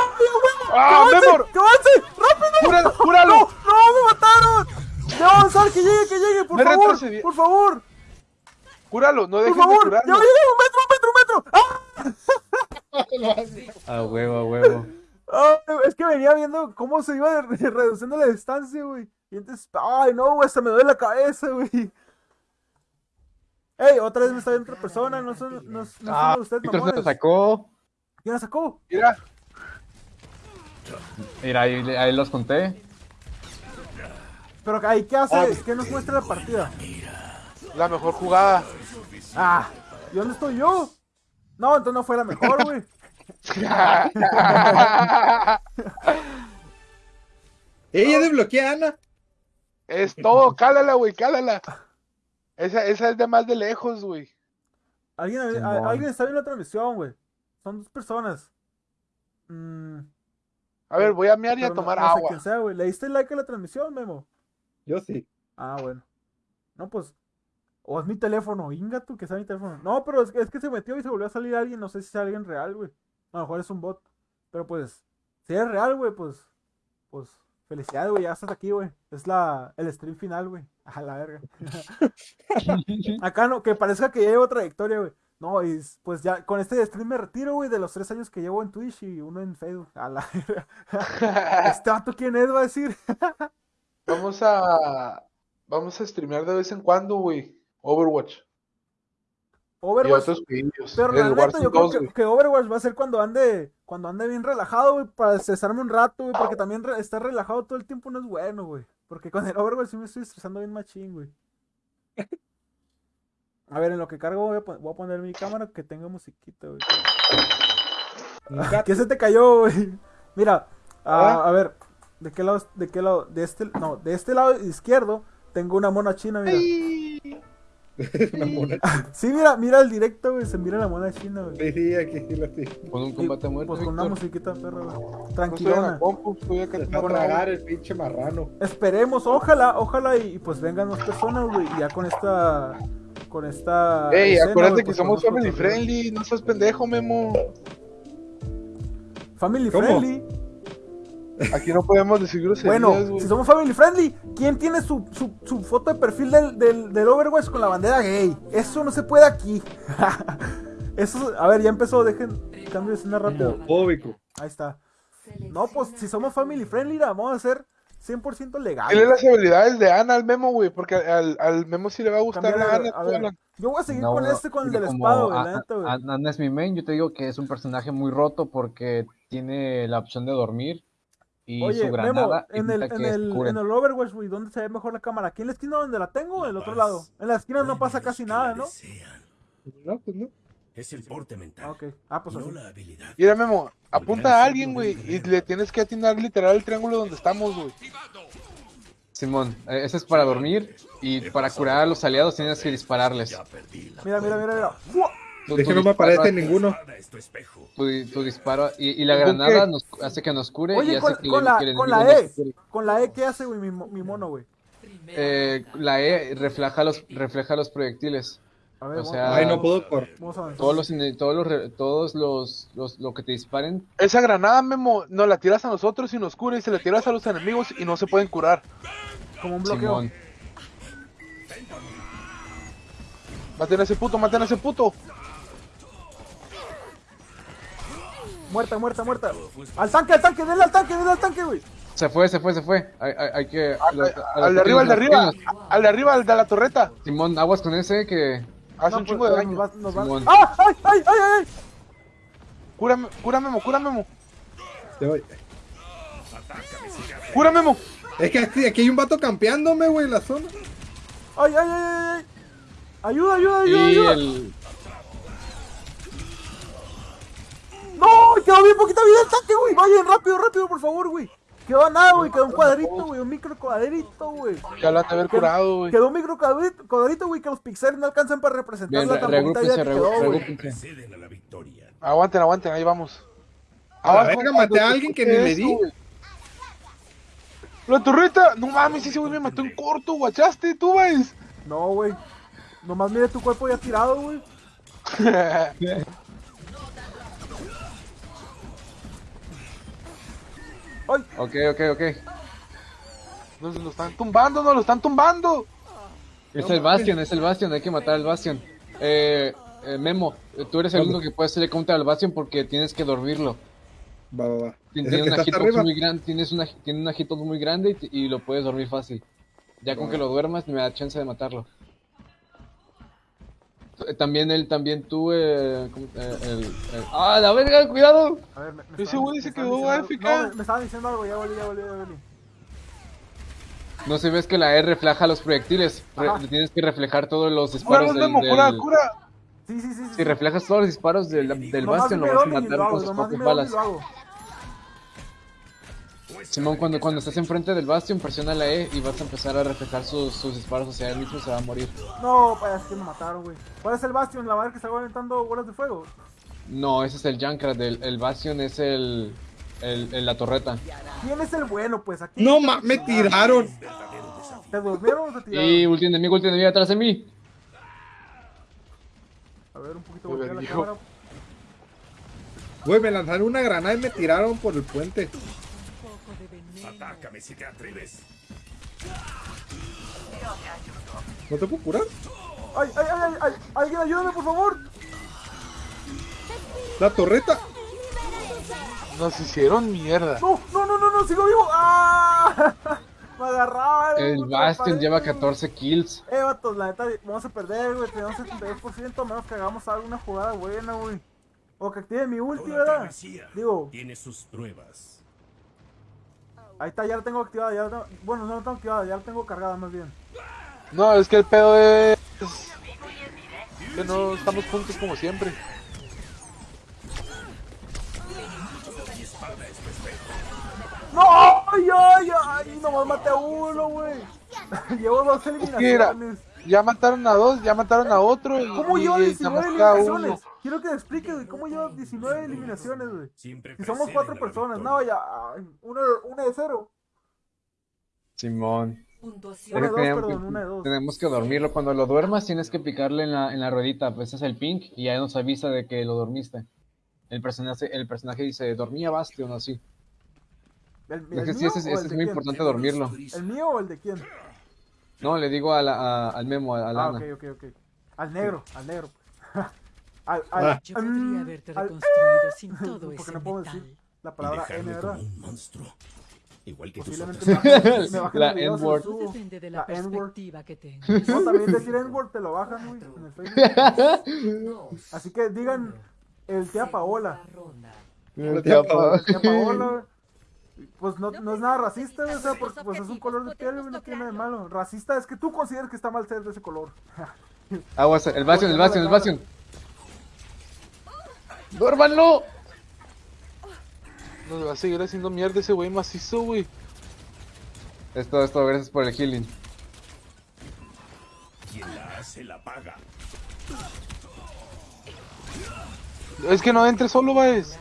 ¡Ah, avance! Memor! ¡Que avance! ¡Rápido! ¡Cúralo, (laughs) cúralo! ¡No, no, me mataron! ¡Ya va a avanzar, que llegue, que llegue! ¡Por Me favor! ¡Por favor! Cúralo, no ¡Por dejes de favor! ¡Ya curarlo. llegué! ¡Un metro, un metro, un metro! ¡Ah! A huevo, a huevo. Ay, es que venía viendo cómo se iba re- reduciendo la distancia, güey. Y entonces, ay, no, güey, hasta me duele la cabeza, güey. Ey, otra vez me está viendo otra persona, no son, no, no son Ah, ustedes Víctor se lo mamones. sacó. ¿Quién la sacó? Mira, Mira, ahí, ahí los conté. Pero ahí, ¿qué hace? Ah. ¿Qué nos muestra la partida? La mejor jugada. Ah, ¿y dónde estoy yo? No, entonces no fue la mejor, güey. (laughs) Ella desbloquea a Ana. es todo, cálala, güey, cálala. Esa, esa es de más de lejos, güey. Alguien, a- alguien está viendo la transmisión, güey. Son dos personas. Mm, A ver, voy a mear y a pero no- tomar no sé agua. quién sea, güey. ¿Le diste like a la transmisión, Memo? Yo sí. Ah, bueno. No, pues. O es mi teléfono, inga tú, que sea mi teléfono. No, pero es que, es que se metió y se volvió a salir alguien. No sé si es alguien real, güey. A lo mejor es un bot. Pero pues, si es real, güey, pues. Pues, felicidades, güey. Ya estás aquí, güey. Es la, el stream final, güey. (laughs) A la verga. (laughs) Acá no, que parezca que ya llevo trayectoria, güey. No, y pues ya con este stream me retiro, güey, de los tres años que llevo en Twitch y uno en Facebook. A la verga. (laughs) Este vato, ¿quién es? Va a decir. Vamos a. Vamos a streamear de vez en cuando, güey. Overwatch. Overwatch. Pero El la neta, Warzone yo creo 2, que, Overwatch va a ser cuando ande, cuando ande bien relajado, güey, para estresarme un rato, güey, porque también re- estar relajado todo el tiempo no es bueno, güey. Porque con el Overwatch sí me estoy estresando bien machín, güey. A ver, en lo que cargo voy a, pon- voy a poner mi cámara que tenga musiquita, güey. ¿Qué se te cayó, güey? Mira, ah, a ver, ¿de qué lado, de qué lado, de este, no, de este lado izquierdo tengo una mona china, mira. (laughs) Una mona. Sí, mira, mira el directo, güey, se mira la mona china, güey. Sí, sí, aquí sí lo sí. Con un combate a muerte, Pues con una musiquita, perro, güey. Tranquilona. compu, estoy acá Se está a tomando tragar agua. el pinche marrano. Esperemos, ojalá, ojalá y, y pues vengan más personas, güey. Y ya con esta. Con esta. Ey, escena, acuérdate que somos family friendly, no seas pendejo, Memo. Family ¿Cómo? friendly. Aquí no podemos decir groserías, Bueno, si somos family friendly, ¿quién tiene su, su, su foto de perfil del, del, del Overwatch con la bandera gay? Eso no se puede aquí. (laughs) Eso, a ver, ya empezó, dejen cambio de escena rápido. Homofóbico. Ahí está. No, pues si somos family friendly, la vamos a hacer 100% legal. Dile las habilidades de Ana al Memo, güey, porque al, al Memo sí le va a gustar Ana. a ver, Alan. yo voy a seguir No, con no, este, con el del como espada, güey, Ana es mi main, yo te digo que es un personaje muy roto porque tiene la opción de dormir y Oye, su Memo, granada en el, en, el, en el Overwatch, güey, ¿dónde se ve mejor la cámara? ¿Aquí en la esquina donde la tengo o en el otro lado? En la esquina no pasa casi nada, ¿no? No, pues no. Es el porte mental, Ah, ok. Ah, pues no así. la habilidad. Mira, Memo, apunta a alguien, güey, y le tienes que atinar literal el triángulo donde estamos, güey. Simón, eh, ese es para dormir y para curar a los aliados tienes que dispararles. Mira, mira, mira, mira. ¡Fua! Tu- Es tu que no me aparece ninguno. tu disparo y, y la ¿Con granada nos, hace que nos cure y Oye, hace con, que, con le- la, el con E. Con la E, ¿qué hace, güey, mi, mo- mi mono, güey? Eh, la E refleja los, refleja los proyectiles. A ver, O sea, Ay, no puedo por. Vamos a avanzar. Todos los, todos los, re- todos los, los- lo que te disparen, Esa granada, Memo, nos la tiras a nosotros y nos cura, y se la tiras a los enemigos y no se pueden curar. Como un bloqueo. Simón. Maten a ese puto, maten a ese puto. Muerta, muerta, muerta. Al tanque, al tanque, denle al tanque, denle al tanque, güey. Se fue, se fue, se fue. Hay, hay- hay que. Al, de arriba, al de arriba. Al de arriba, al de la torreta. Simón, aguas con ese que. Hace No, un pues, chingo de nos daño. va- nos va-. ¡Ah! ¡Ay, ay, ay, ay! Cúrame, cura Memo, cura Memo. Te voy. Cura Memo. Es que aquí, aquí hay un vato campeándome, güey, en la zona. ¡Ay, ay, ay, ay! ay! ¡Ayuda, ayuda, ayuda, Y ayuda! el. ¡No! Quedó bien poquita vida el tanque, güey. Vayan rápido, rápido, por favor, güey. Quedó a nada, güey. Quedó un cuadrito, güey. Un micro cuadrito, güey. Ya lo han de haber curado, güey. Quedó un micro cuadrito, cuadrito, güey, que los pixeles no alcanzan para representar Bien, la tan poquita vida que quedó, güey. a. Aguanten, aguanten, ahí vamos. A la Abajo, verga, maté a alguien que ni le di. La torreta, no mames, ese güey me mató en corto, guachaste, tú, güey. No, güey. Nomás mire tu cuerpo ya tirado, güey. (laughs) ¡Ay! Ok, ok, ok. Nos lo están tumbando, nos lo están tumbando. Es el Bastion, es el Bastion, hay que matar al Bastion. Eh, eh, Memo, tú eres el único que puede hacerle counter al Bastion porque tienes que dormirlo. Va, va, va. Tiene una hitbox muy grande, tienes una, tiene una hitbox muy grande y, y lo puedes dormir fácil. Ya con que lo duermas me da chance de matarlo. Eh, También él, también tú, eh, ¿cómo- eh, el, el- ¡Ah, la verga, cuidado! A ver, me, me Ese güey me se estaban quedó diciendo- AFK. No, me, me estaban diciendo algo, ya volví, ya volví, ya volví. No se ves que la E refleja los proyectiles. Re- Ajá. tienes que reflejar todos los Cura, disparos del, Memo, cura, del- cura. Sí, sí, sí. sí, Si reflejas todos los disparos del, del Nomás Bastion, lo dime vas a dónde y matar lo hago, con sus nomás propias dime dónde y balas. lo hago. Simón, cuando, cuando estés enfrente del Bastion, presiona la E y vas a empezar a reflejar sus, sus disparos hacia él mismo, se va a morir. No, pues es que me mataron, güey. ¿Cuál es el Bastion? La madre que está aventando bolas de fuego. No, ese es el Junkrat, el, el Bastion es el, el, el- la torreta. ¿Quién es el bueno, pues? Aquí No, ma, me tiraron. ¿Te durmieron o te tiraron? Y ulti enemigo, ulti enemigo atrás de mí. A ver, un poquito Me voltea la cámara. Güey, me lanzaron una granada y me tiraron por el puente. Atácame si te atreves. ¿No te puedo curar? ¡Ay, ay, ay, ay! ay! ¡Alguien ayúdame, por favor! La torreta. Nos hicieron mierda. ¡No, no, no, no, no! ¡Sigo vivo! ¡Ah! (laughs) Me agarraron. El Bastion lleva güey. 14 kills. Eh, vatos, la neta, vamos a perder, güey. Tenemos 72%, a menos que hagamos alguna jugada buena, güey. O que active mi ulti, ¿verdad? Digo, tiene sus pruebas. Ahí está, ya la tengo activada. Ya la tengo- Bueno, no la tengo activada, ya la tengo cargada más bien. No, es que el pedo es que no estamos juntos como siempre. ¡No! ¡Ay, ay, ay! Nomás maté a uno, güey. (laughs) Llevo dos eliminaciones. Ya mataron a dos, ya mataron a otro. ¿Cómo y- llevo y 19 nada más queda eliminaciones? uno. Quiero que me expliques, güey. ¿Cómo llevo 19 eliminaciones, güey? Si somos cuatro personas, victoria. no, ya. ay, Uno, uno de cero. Simón. Una de dos, tenemos, perdón, que, una de dos. tenemos que dormirlo. Cuando lo duermas, tienes que picarle en la, en la ruedita. Pues es el pink y ya nos avisa de que lo dormiste. El personaje, el personaje dice, dormía Bastion o así. ¿El, Es el sí, mío ese, es- es de muy quién? importante dormirlo. ¿El mío o el de quién? No, le digo a la- a- al memo, a, a Ah, Lana. ok, ok, ok. Al negro, al negro. (laughs) al, al, Ah. Yo podría mm, haberte al- reconstruido sin (laughs) todo porque ese no puedo metal. decir la Y palabra N, dejarme ¿verdad? como un monstruo. Igual que tus Posiblemente otras. me bajen (laughs) La N-word. Depende de la, La N-word. perspectiva que tengas. No, también decir (laughs) N-word te lo bajan, güey, en el Facebook. Así que digan el tía Paola. El tía Pa- El tía Paola. Pues no, no es nada racista, güey, o sea, porque pues es un color de piel, no tiene nada de malo. Racista es que tú consideres que está mal ser de ese color. Aguas, el Bastion, el Bastion, el Bastion. ¡Duérmanlo! Nos va a seguir haciendo mierda ese güey macizo, güey. Es todo, es todo, gracias por el healing. Quien la hace la paga. Es que no entre solo, Baez.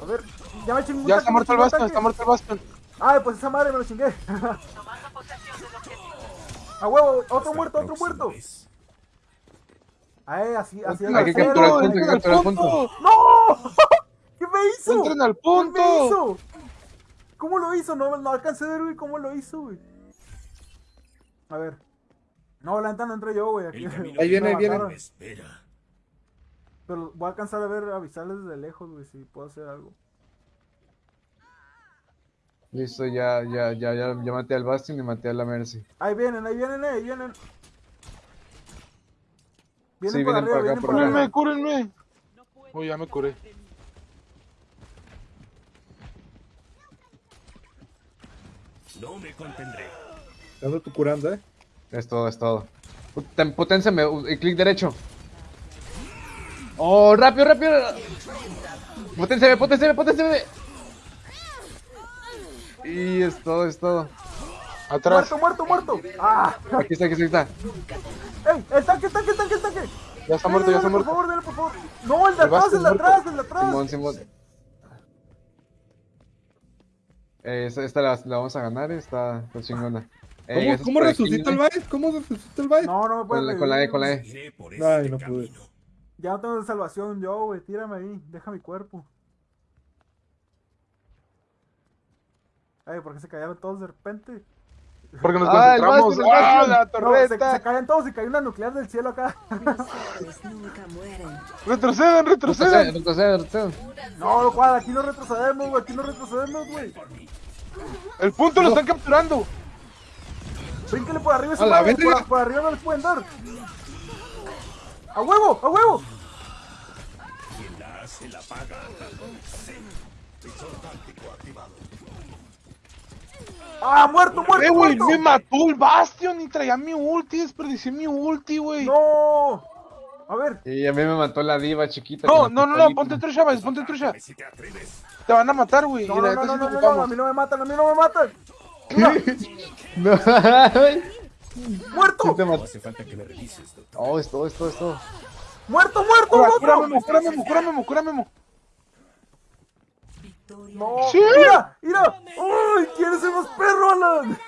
A ver, ya me chingué un Ya está muerto el Bastion, está muerto el Bastion. Ay, pues esa madre me lo chingué. A huevo, otro muerto, otro muerto. vez. Ay, así, así Hay que cero, capturar el punto, hay que ¡Entren al capturar el punto. punto! ¡No! (laughs) ¿Qué me hizo? ¡Entren al ¿Qué me punto! hizo? ¿Cómo lo hizo? No, no alcancé a ver, güey, cómo lo hizo, güey. A ver. No, la neta no entré yo, güey. Aquí, Ahí viene, ahí viene. espera. Pero voy a alcanzar a ver, avisarles desde lejos, güey, si puedo hacer algo. Listo, ya, ya, ya, ya, ya maté al Bastion y maté a la Mercy. Ahí vienen, ahí vienen, ahí vienen. Vienen Sí, por vienen arriba, por acá, vienen por acá. Cúrenme, cúrenme. Uy, ya me curé. No me contendré. Dando tu curanda, eh. Es todo, es todo. Poten- Poténseme, u- y clic derecho. ¡Oh, rápido, rápido! ¡Poténseme, poténseme, poténseme! Y es todo, es todo. Atrás. Muerto, muerto, muerto. ¡Ah! Aquí está, aquí está, aquí está. ¡Ey! ¡El tanque, el tanque, el tanque, el tanque! Ya está muerto, ya está Dale, muerto. Por favor, dale, por favor. No, el de El atrás, el de atrás, el de atrás. Simón, Simón. Eh, esta, esta la, la vamos a ganar, está, está chingona. Eh, ¿Cómo, cómo resucita el. Baez? ¿Cómo resucita el Baez? No, no me puede Con la, con la E, con la E. Ay, no pude. Ya no tengo salvación yo, güey. Tírame ahí. Deja mi cuerpo. Ay, ¿por qué se callaron todos de repente? Porque nos Ah, concentramos. ¡Ah, la No, se, se torreta! callan todos y cayó una nuclear del cielo acá. Nunca (laughs) mueren. Retroceden, Retrocede, retroceden. retrocede, retrocede. No, cuadra, aquí no retrocedemos, güey. Aquí no retrocedemos, güey. El punto lo están capturando. Brínquele por arriba esa A la madre, por, por arriba no les pueden dar. ¡A huevo! ¡A huevo! Quien la hace la paga. Táctico activado. ¡Ah, muerto, muerto, Eh, güey, muerto! me mató el Bastion y traía mi ulti. Desperdicié mi ulti, güey. ¡No! A ver, Y a mí me mató la diva chiquita. No, no, no, no, ponte trucha, Baez, ponte trucha. Si te atreves. Te van a matar, güey. no, no, no, no, no, no, a mí no me matan, a mí no me matan. No. (laughs) ¡Muerto! No mató. hace falta que me revises, doctor. Oh, es todo, es todo, es todo. ¡Muerto, muerto, Cura, otro! cura, Memo, cura, Memo, cura, Memo, cura, Memo. Victoria. ¡No! Sí. ¡Mira! ¡Mira! ¡Uy! ¿Quién es el más perro, Alan?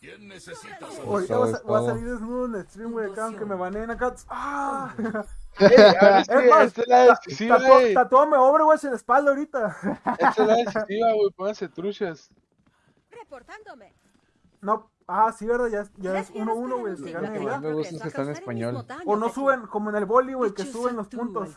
¿Quién necesita voy a, voy a salir desnudo en el stream, güey, acá, aunque me baneen acá. ¡Ah! Ey, a ver, Es más, esta es la decisiva, Tatu- güey. En la espalda ahorita. Esta es la (laughs) decisiva, güey. Pónganse truchas. Reportándome. No, ah, sí, ¿verdad? Ya, ya es 1-1, güey. que gane Lo que más me gusta es que está en español. O no suben, como en el boli, güey, que suben los puntos.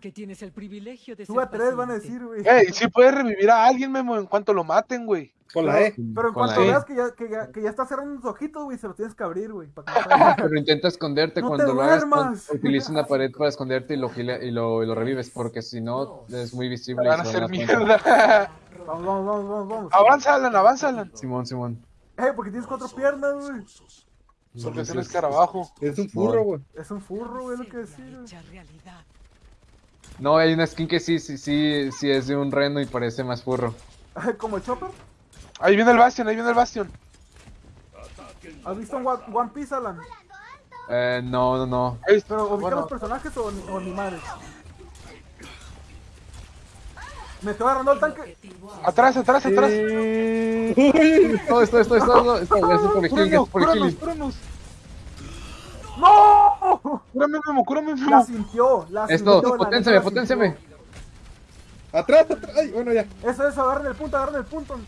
que tienes el privilegio de Sube ser a tres, van a decir, güey. Ey, sí puedes revivir a alguien, Memo, en cuanto lo maten, güey. Con la E. Pero en cuanto E. veas que ya, que, ya, que ya está cerrando los ojitos, güey, se los tienes que abrir, güey. (laughs) Pero intenta esconderte No cuando lo hagas. Utiliza una (laughs) pared para esconderte y lo, gila- y lo, y lo revives, porque si no es muy visible. Van a hacer mierda. Vamos, vamos, vamos, vamos, vamos. avanza, Alan, avanza, Alan. Simón, Simón. Ey, porque tienes cuatro piernas, güey. Porque tienes escarabajo. Es un furro, güey. Es un furro, güey, lo que decir. No, hay una skin que sí, sí, sí, sí es de un reno y parece más furro. Como el Chopper. Ahí viene el Bastion, ahí viene el Bastion. ¿Has visto un One, One Piece, Alan? Eh, no, no, no. Pero ubica Bueno, los personajes o, ni- o ni madre. Me estoy agarrando el tanque. atrás, atrás, atrás. Todo (laughs) esto, esto, esto, esto, gracias por el healing, Cúranos, gracias por el cúranos, healing. ¡No! Cúrame, Memo, cúrame, La Memo. sintió, la Esto, sintió. la poténseme, neta la poténseme. Atrás, atrás. Ay, bueno, ya. sintió. Eso, eso, agarren el punto, agarren el punto.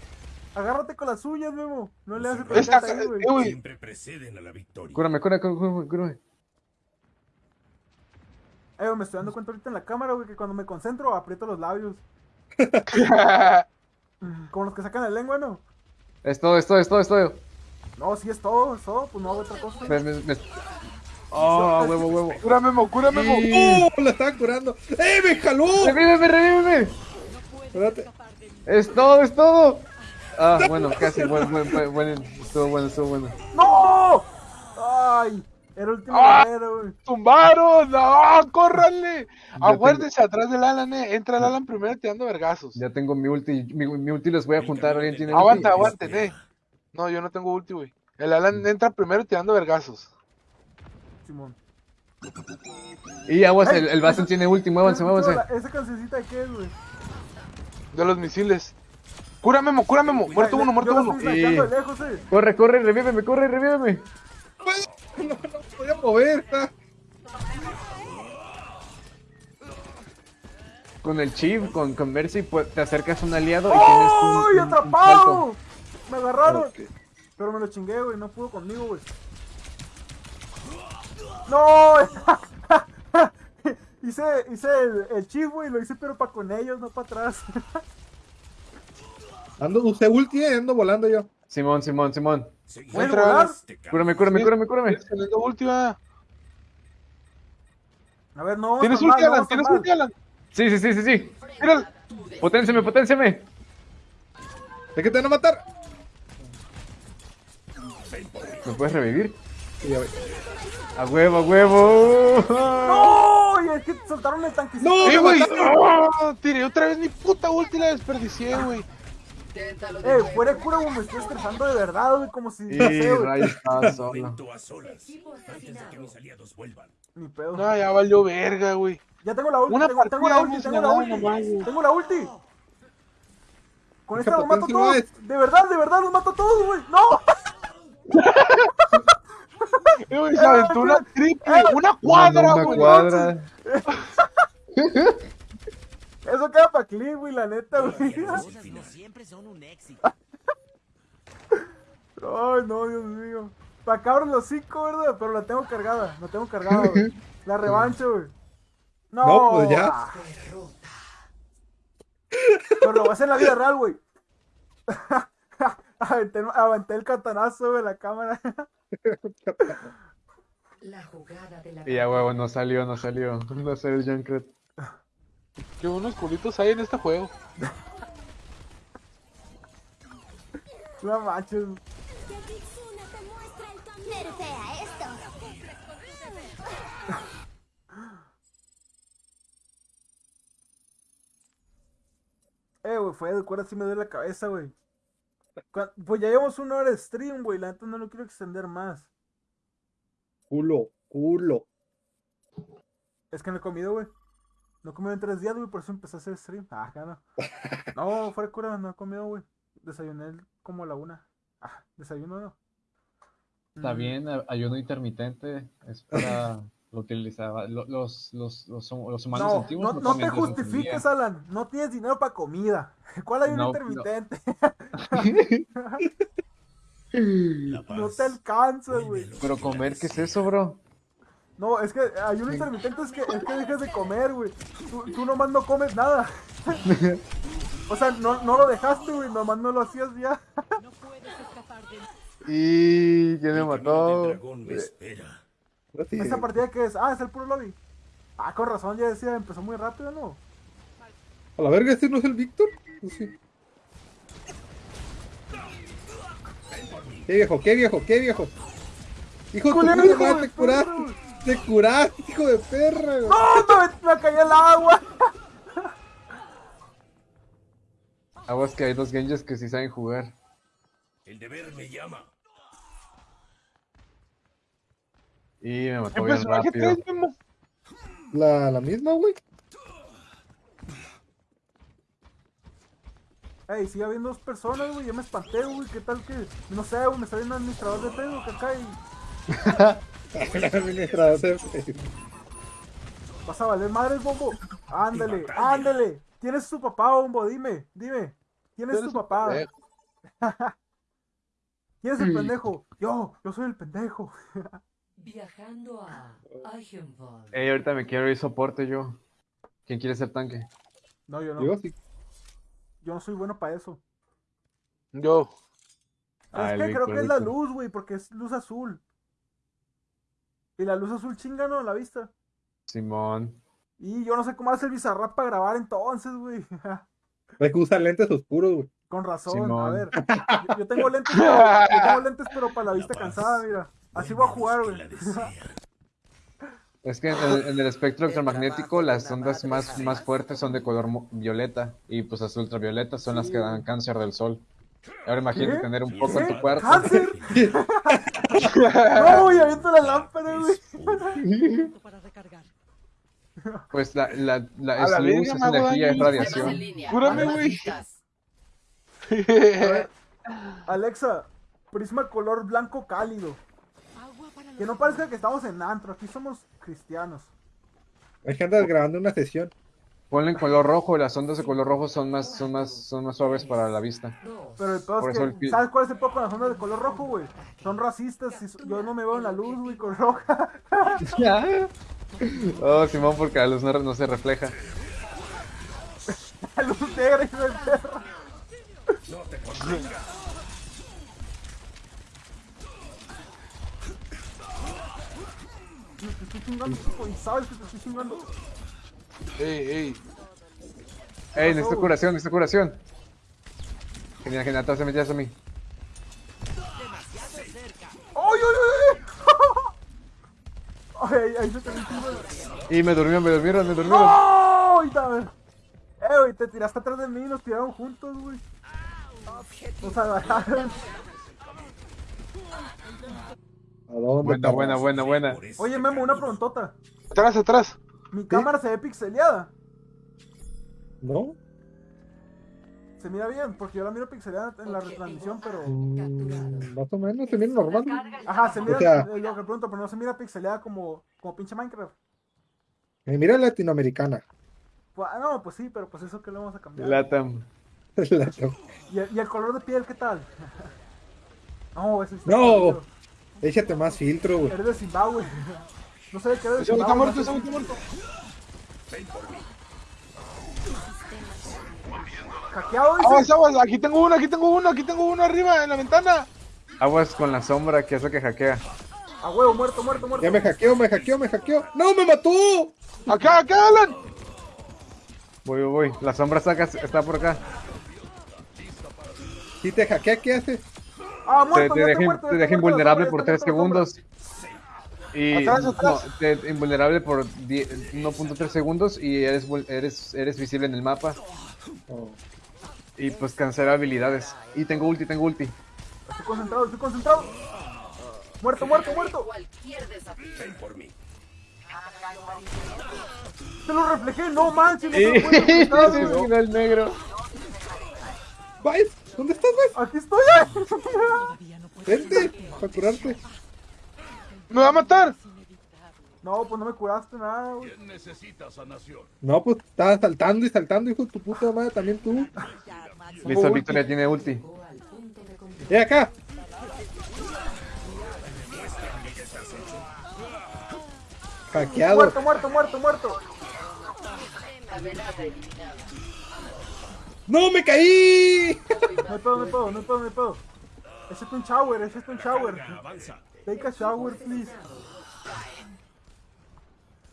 Agárrate con las suyas, Memo. No le haces Esta, ahí, eh, güey. güey. Siempre preceden a la victoria. Cúrame, cúrame, cúrame, cúrame. Eh, me estoy dando cuenta ahorita en la cámara, güey, que cuando me concentro aprieto los labios. (laughs) Como los que sacan la lengua, ¿no? Es todo, es todo, es todo, es todo. No, sí es todo, es todo, pues no hago otra cosa. Me, me, me- Oh, huevo, huevo. Cura Memo, cura Memo. ¡Oh! La estaba curando. ¡Eh! ¡Me jaló! ¡Revíveme, revíveme! Espérate. Es todo, es todo. Ah, bueno, casi, buen, buen, buen, buen, estuvo bueno, estuvo bueno. ¡No! ¡Ay! Era el último ¡Ah! guerrero, güey. ¡Tumbaron! ¡No! ¡Córranle! tengo- Aguárdense atrás del Alan, eh. Entra el Alan primero tirando vergazos. Ya tengo mi ulti, mi, mi ulti les voy a juntar, ¿alguien tiene ulti? Aguanta, aguanten, eh. No, yo no tengo ulti, güey. El Alan entra primero tirando vergazos. Simón. Y aguas, el, el Bastion tiene ulti, muévanse, muévanse. ¿Esa cancioncita de qué es, güey? De los misiles. Cura Memo, cura Memo. Muerto uno, muerto uno. de lejos, eh. Corre, corre, revíveme, corre, revíveme. No, no podía mover. ah. Con el chip, con, con Mercy, pues, te acercas a un aliado y tienes un, ¡Ay, un- un salto. atrapado! Me agarraron. Pero me lo chingué, güey. No pudo conmigo, güey. ¡No! hice hice el, el chip, güey. Lo hice, pero para con ellos, no para atrás. Ando, usé ulti, eh, ando volando yo. Simón, Simón, Simón. ¿Pueden Entra, volar? Te cambio. Cúrame, cúrame, cúrame, cúrame. Teniendo última. A ver, no. ¿Tienes ulti, no Alan? ¿Tienes ulti, Alan? Sí, sí, sí, sí, sí. Mira. Poténciame, poténciame. ¿De qué te van a matar? ¿Me puedes revivir? A huevo, a huevo. ¡No! Y es que soltaron el tanquecito. ¡No! ¡Eh, me güey! Tiré otra vez mi puta ulti y la desperdicié, güey. Eh, fuera de cura, güey. Me estoy estresando de verdad, güey. Como si. Güey. Ray estaba solo. Momento a solas. Antes de que mis aliados vuelvan. Ni pedo. No, ya valió verga, güey. Ya tengo la ulti, Una tengo, tengo la ulti, tengo la ulti. Tengo la ulti. Con esta los mato una todos. De verdad, de verdad, los mato todos, güey. ¡No! (laughs) Eh, güey, se aventó una triple, una Una, cuadra, una güey. cuadra. Eso queda para clip, güey, la neta, güey. (laughs) siempre son un éxito. Ay, no, Dios mío. Pa' cabros los cinco, ¿verdad? Pero la tengo cargada, la tengo cargada, güey. La revancha, güey. No, (laughs) No, pues ya. Pero lo voy a hacer en la vida real, güey. (laughs) aventé, aventé el catanazo, güey, la cámara. La jugada de la Y a huevo, no salió, no salió. No salió el Junkrat. Qué buenos culitos hay en este juego. No manches. Eh, güey, fue de cuerda, sí me duele la cabeza, güey. Pues ya llevamos una hora de stream, güey. La neta no lo quiero extender más. Culo, culo. Es que no he comido, güey. No he comido en tres días, güey, por eso empecé a hacer stream. Ah, no. (laughs) No, fuera de cura, no he comido, güey. Desayuné como a la una. Ah, desayuno no. Está Mm. bien, ayuno intermitente es para lo utilizaba. lo- Los, los, los, los humanos No, antiguos no, no te justifiques. Alan. No tienes dinero para comida. (laughs) ¿Cuál ayuno No, no. intermitente? (laughs) No paz. te alcanza, güey. Pero comer, ¿qué es eso, bro? No, es que ayuno intermitente es que, es que dejas de comer, güey. Tú, tú nomás no comes nada. (laughs) O sea, no, no lo dejaste, güey. Nomás no lo hacías ya. Y quién me mató. espera. Así, ¿Esa partida qué es? Ah, es el puro lobby. Ah, con razón, ya decía, empezó muy rápido, ¿no? A la verga, ¿este no es el Víctor? Pues sí. ¿Qué viejo? ¿Qué viejo? ¿Qué viejo? Hijo de tu madre, te curaste. Te curaste, hijo de perra, güey. ¡No! Me, me caí el agua. (laughs) Aguas que hay dos Genjis que sí saben jugar. El deber me llama. Y me ¿Qué mató bien rápido. La, la misma, güey. Ey, sigue habiendo dos personas, güey. Ya me espanté, güey. ¿Qué tal que.? No sé, güey. Me sale un administrador de Facebook acá y. (laughs) (laughs) El administrador de- Vas a valer madres, bombo. Ándale, ándale. ¿Quién es tu papá, bombo? Dime, dime. ¿Quién es tu papá? (laughs) ¿Quién es el pendejo? Yo, yo soy el pendejo. Viajando a Eichenwald. Ey, ahorita me quiero ir soporte yo. ¿Quién quiere ser tanque? No, yo no. Yo sí. Yo no soy bueno para eso. Yo. Ah, Es el que creo que es la luz, güey, porque es luz azul. Y la luz azul chinga, ¿no? A la vista. Simón. Y yo no sé cómo hace el Bizarrap para grabar entonces, güey. (laughs) Es que usa lentes oscuros, güey. Con razón, a ver. Yo, yo tengo lentes, pero, yo tengo lentes, pero para la vista cansada, mira. Así voy a jugar, güey. (laughs) (laughs) Es que en el, en el espectro electromagnético las ondas más, más fuertes son de color violeta y pues las ultravioletas son las que dan cáncer del sol. Ahora imagínate ¿Qué? tener un poco en tu cuerpo. ¡Cáncer! No, güey, aviento la lámpara, güey. Para recargar. Pues la, la, la A es la luz, es energía, es radiación. Cúrame, güey. (laughs) Alexa, prisma color blanco cálido. Que no parezca que estamos en antro, aquí somos cristianos. Es que andas grabando una sesión. Ponle en color rojo, las ondas de color rojo son más, son más, son más suaves para la vista. Pero el peor es que, el ¿sabes cuál es el peor con las ondas de color rojo, güey? Son racistas, y yo no me veo en la luz, güey, con roja. (laughs) Oh, Simón, porque la luz no, no se refleja. (laughs) La luz negra, hijo del perro. Te estoy chingando, tipo, y sabes que te estoy chingando. Ey, ey. Ey, necesito curación, necesito curación. Genial, genial, te metías a mí. ¡Ay, ay, ay! Ay, (laughs) ahí se te metió. Y me durmieron, me durmieron, me durmieron. ¡Ay, dame! Eh, güey, te tiraste atrás de mí y nos tiraron juntos, güey. Nos (laughs) agarraron. ¿A dónde? Buena, buena, buena, buena. Oye, Memo, una preguntota. Atrás, atrás. ¿Mi cámara se ve pixeleada? ¿No? Se mira bien, porque yo la miro pixeleada en la retransmisión, pero... Mm, más o menos, se mira normal. Ajá, se mira, O sea- eh, lo que pregunto, pero no se mira pixeleada como, como pinche Minecraft. Eh, mira latinoamericana. Pues, ah, no, pues sí, pero pues eso que le vamos a cambiar. Latam. (laughs) La- ¿Y, el- y el color de piel qué tal? (laughs) no, eso está No. Échate más filtro, güey. Eres de Zimbabue. No sé qué güey está muerto, no ese sé- güey está muerto. Hackeado, dice. Aguas, aguas. Aquí tengo uno, aquí tengo uno, aquí tengo uno arriba en la ventana. Aguas con la sombra que es lo que hackea. A huevo, muerto, muerto, muerto. Ya me hackeó, me hackeó, me hackeó. ¡No, me mató! Acá, acá, Alan. Voy, voy, voy. La sombra está, acá- está por acá. Si te hackea, ¿qué haces? Ah, Te, muerto, te ya deja, está muerto, te deja está muerto, invulnerable por está 3 muerto la sombra. Y Atrás, no, atrás. te, invulnerable por 10 1.3 segundos y eres, eres, eres visible en el mapa. Oh. Y pues cancela habilidades. Y tengo ulti, tengo ulti. Estoy concentrado, estoy concentrado. Muerto, muerto, muerto. Ven por mí. Te lo reflejé, no manches. No lo puedo (laughs) se reflejar, güey. iluminó el negro. ¿dónde estás, Vice? Aquí estoy. Vente, para curarte. Me va a matar. No, pues no me curaste nada, güey. ¿Quién necesita sanación? No, pues estabas saltando y saltando, hijo de tu puta madre, también tú. (laughs) Listo, Victoria tiene ulti. ¡Eh, acá! Hackeado. Muerto, muerto, muerto, muerto. ¡No, me caí! No hay pedo, no hay pedo, no hay pedo, no hay pedo. Échate un shower, échate un shower. Avanza. Take a shower, please.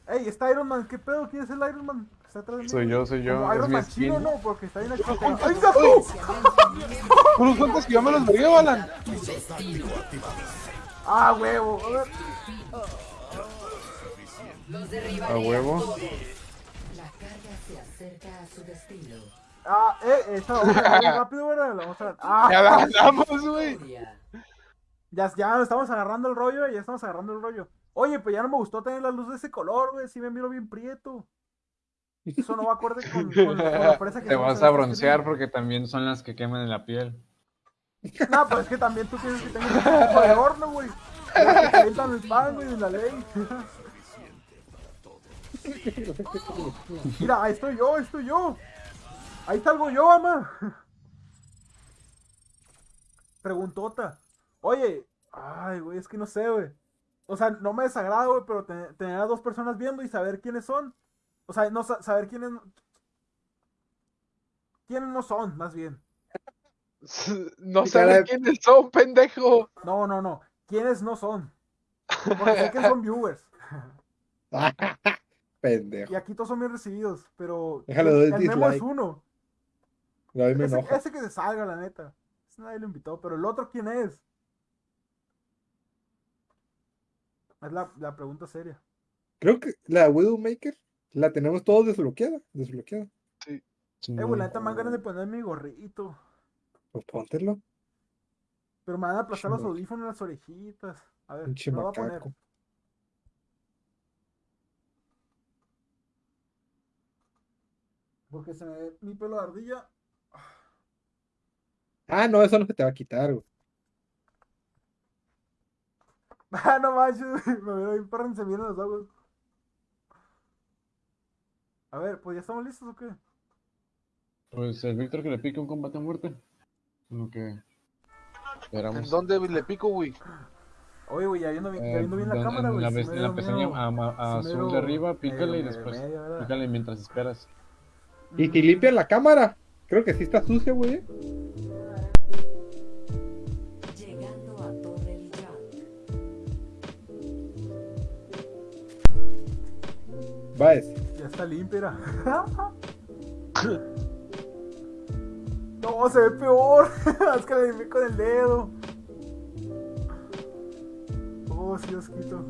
Ey, está Iron Man, ¿qué pedo? ¿Quién es el Iron Man? Está atrás de mí. Soy yo, soy yo, Como Iron mi Man chino, no, porque está bien aquí. ¡Ay, gato! Unos cuantos que yo me los vergué, Alan. Ah, huevo. A ver. A huevo. La carga se acerca a su destino. Ah, eh, esta vamos a rápido, ¿verdad? La vamos a ver. Ah, Ya la güey. Ya, ya estamos agarrando el rollo, ya estamos agarrando el rollo. Oye, pues ya no me gustó tener la luz de ese color, güey. Sí me miro bien prieto. Eso no va acorde con, con, con la (laughs) fresa que Te vas a broncear porque también son las que queman en la piel. No, pues es que también tú tienes que tener un poco de horno, güey. Calientan el pan, güey, en la ley. Mira, ahí estoy yo, ahí estoy yo. Ahí salgo yo, ama. Preguntota. Oye, ay, güey, es que no sé, güey. O sea, no me desagrada, güey, pero te- tener a dos personas viendo y saber quiénes son. O sea, no sa- saber quiénes. quiénes no son, más bien. (laughs) No de- quiénes son, pendejo. No, no, no. ¿Quiénes no son? Porque sé que son viewers. (laughs) Pendejo. Y aquí todos son bien recibidos, pero Déjale, el, doy el memo es uno. A mí me Ese, enoja. ese que se salga, la neta. Ese nadie lo invitó, pero el otro, ¿quién es? Es la, la pregunta seria. Creo que la Widowmaker la tenemos todos desbloqueada. Desbloqueada. Eh, güey, la neta me dan ganas de poner mi gorrito. Pues póntelo. Pero me van a aplastar los audífonos en las orejitas. A ver, Pinche lo voy a poner. Porque se me ve mi pelo de ardilla. Ah, no, eso no se te va a quitar, güey. (laughs) Ah, no manches, güey, me veo bien perro se miran los ojos. A ver, pues ya estamos listos o qué? Pues el Víctor que le pique un combate a muerte. Lo que ¿En esperamos. dónde le pico, güey? Oye, güey, ya viendo Eh, viendo bien la cámara, en güey. la, me en la pestaña a, a azul de arriba, medio- pícale y después medio, pícale mientras esperas. Y si limpian la cámara. Creo que sí está sucia, güey. Ya está limpia. (laughs) No, se ve peor. (laughs) es que le limpié con el dedo. Oh, sí, asquito.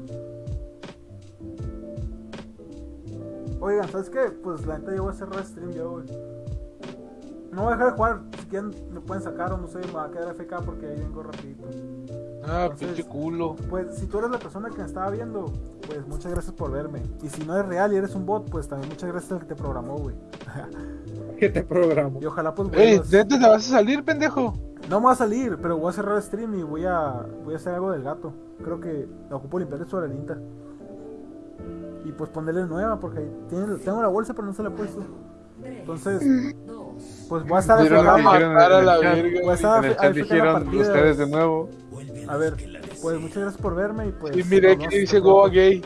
Oigan, ¿sabes qué? Pues la neta yo voy a cerrar stream ya, güey. No voy a dejar de jugar. Si quieren, me pueden sacar o no sé, me va a quedar FK porque ahí vengo rapidito. Ah, Entonces- pinche culo. Pues si tú eres la persona que me estaba viendo, pues muchas gracias por verme. Y si no eres real y eres un bot, pues también muchas gracias al que te programó, güey. (laughs) Que te programo. Y ojalá pues Ey. ¿de dónde te vas a salir, pendejo? No me va a salir, pero voy a cerrar el stream y voy a voy a hacer algo del gato. Creo que ocupo limpiarle su arenita. Y pues ponerle nueva porque ahí tiene, tengo la bolsa pero no se la he puesto. Entonces, pues voy a estar a a la chat. verga. voy a estar a- a la dijeron partida. ustedes de nuevo. A ver, pues muchas gracias por verme y pues Y mire vemos dice. Goa gay.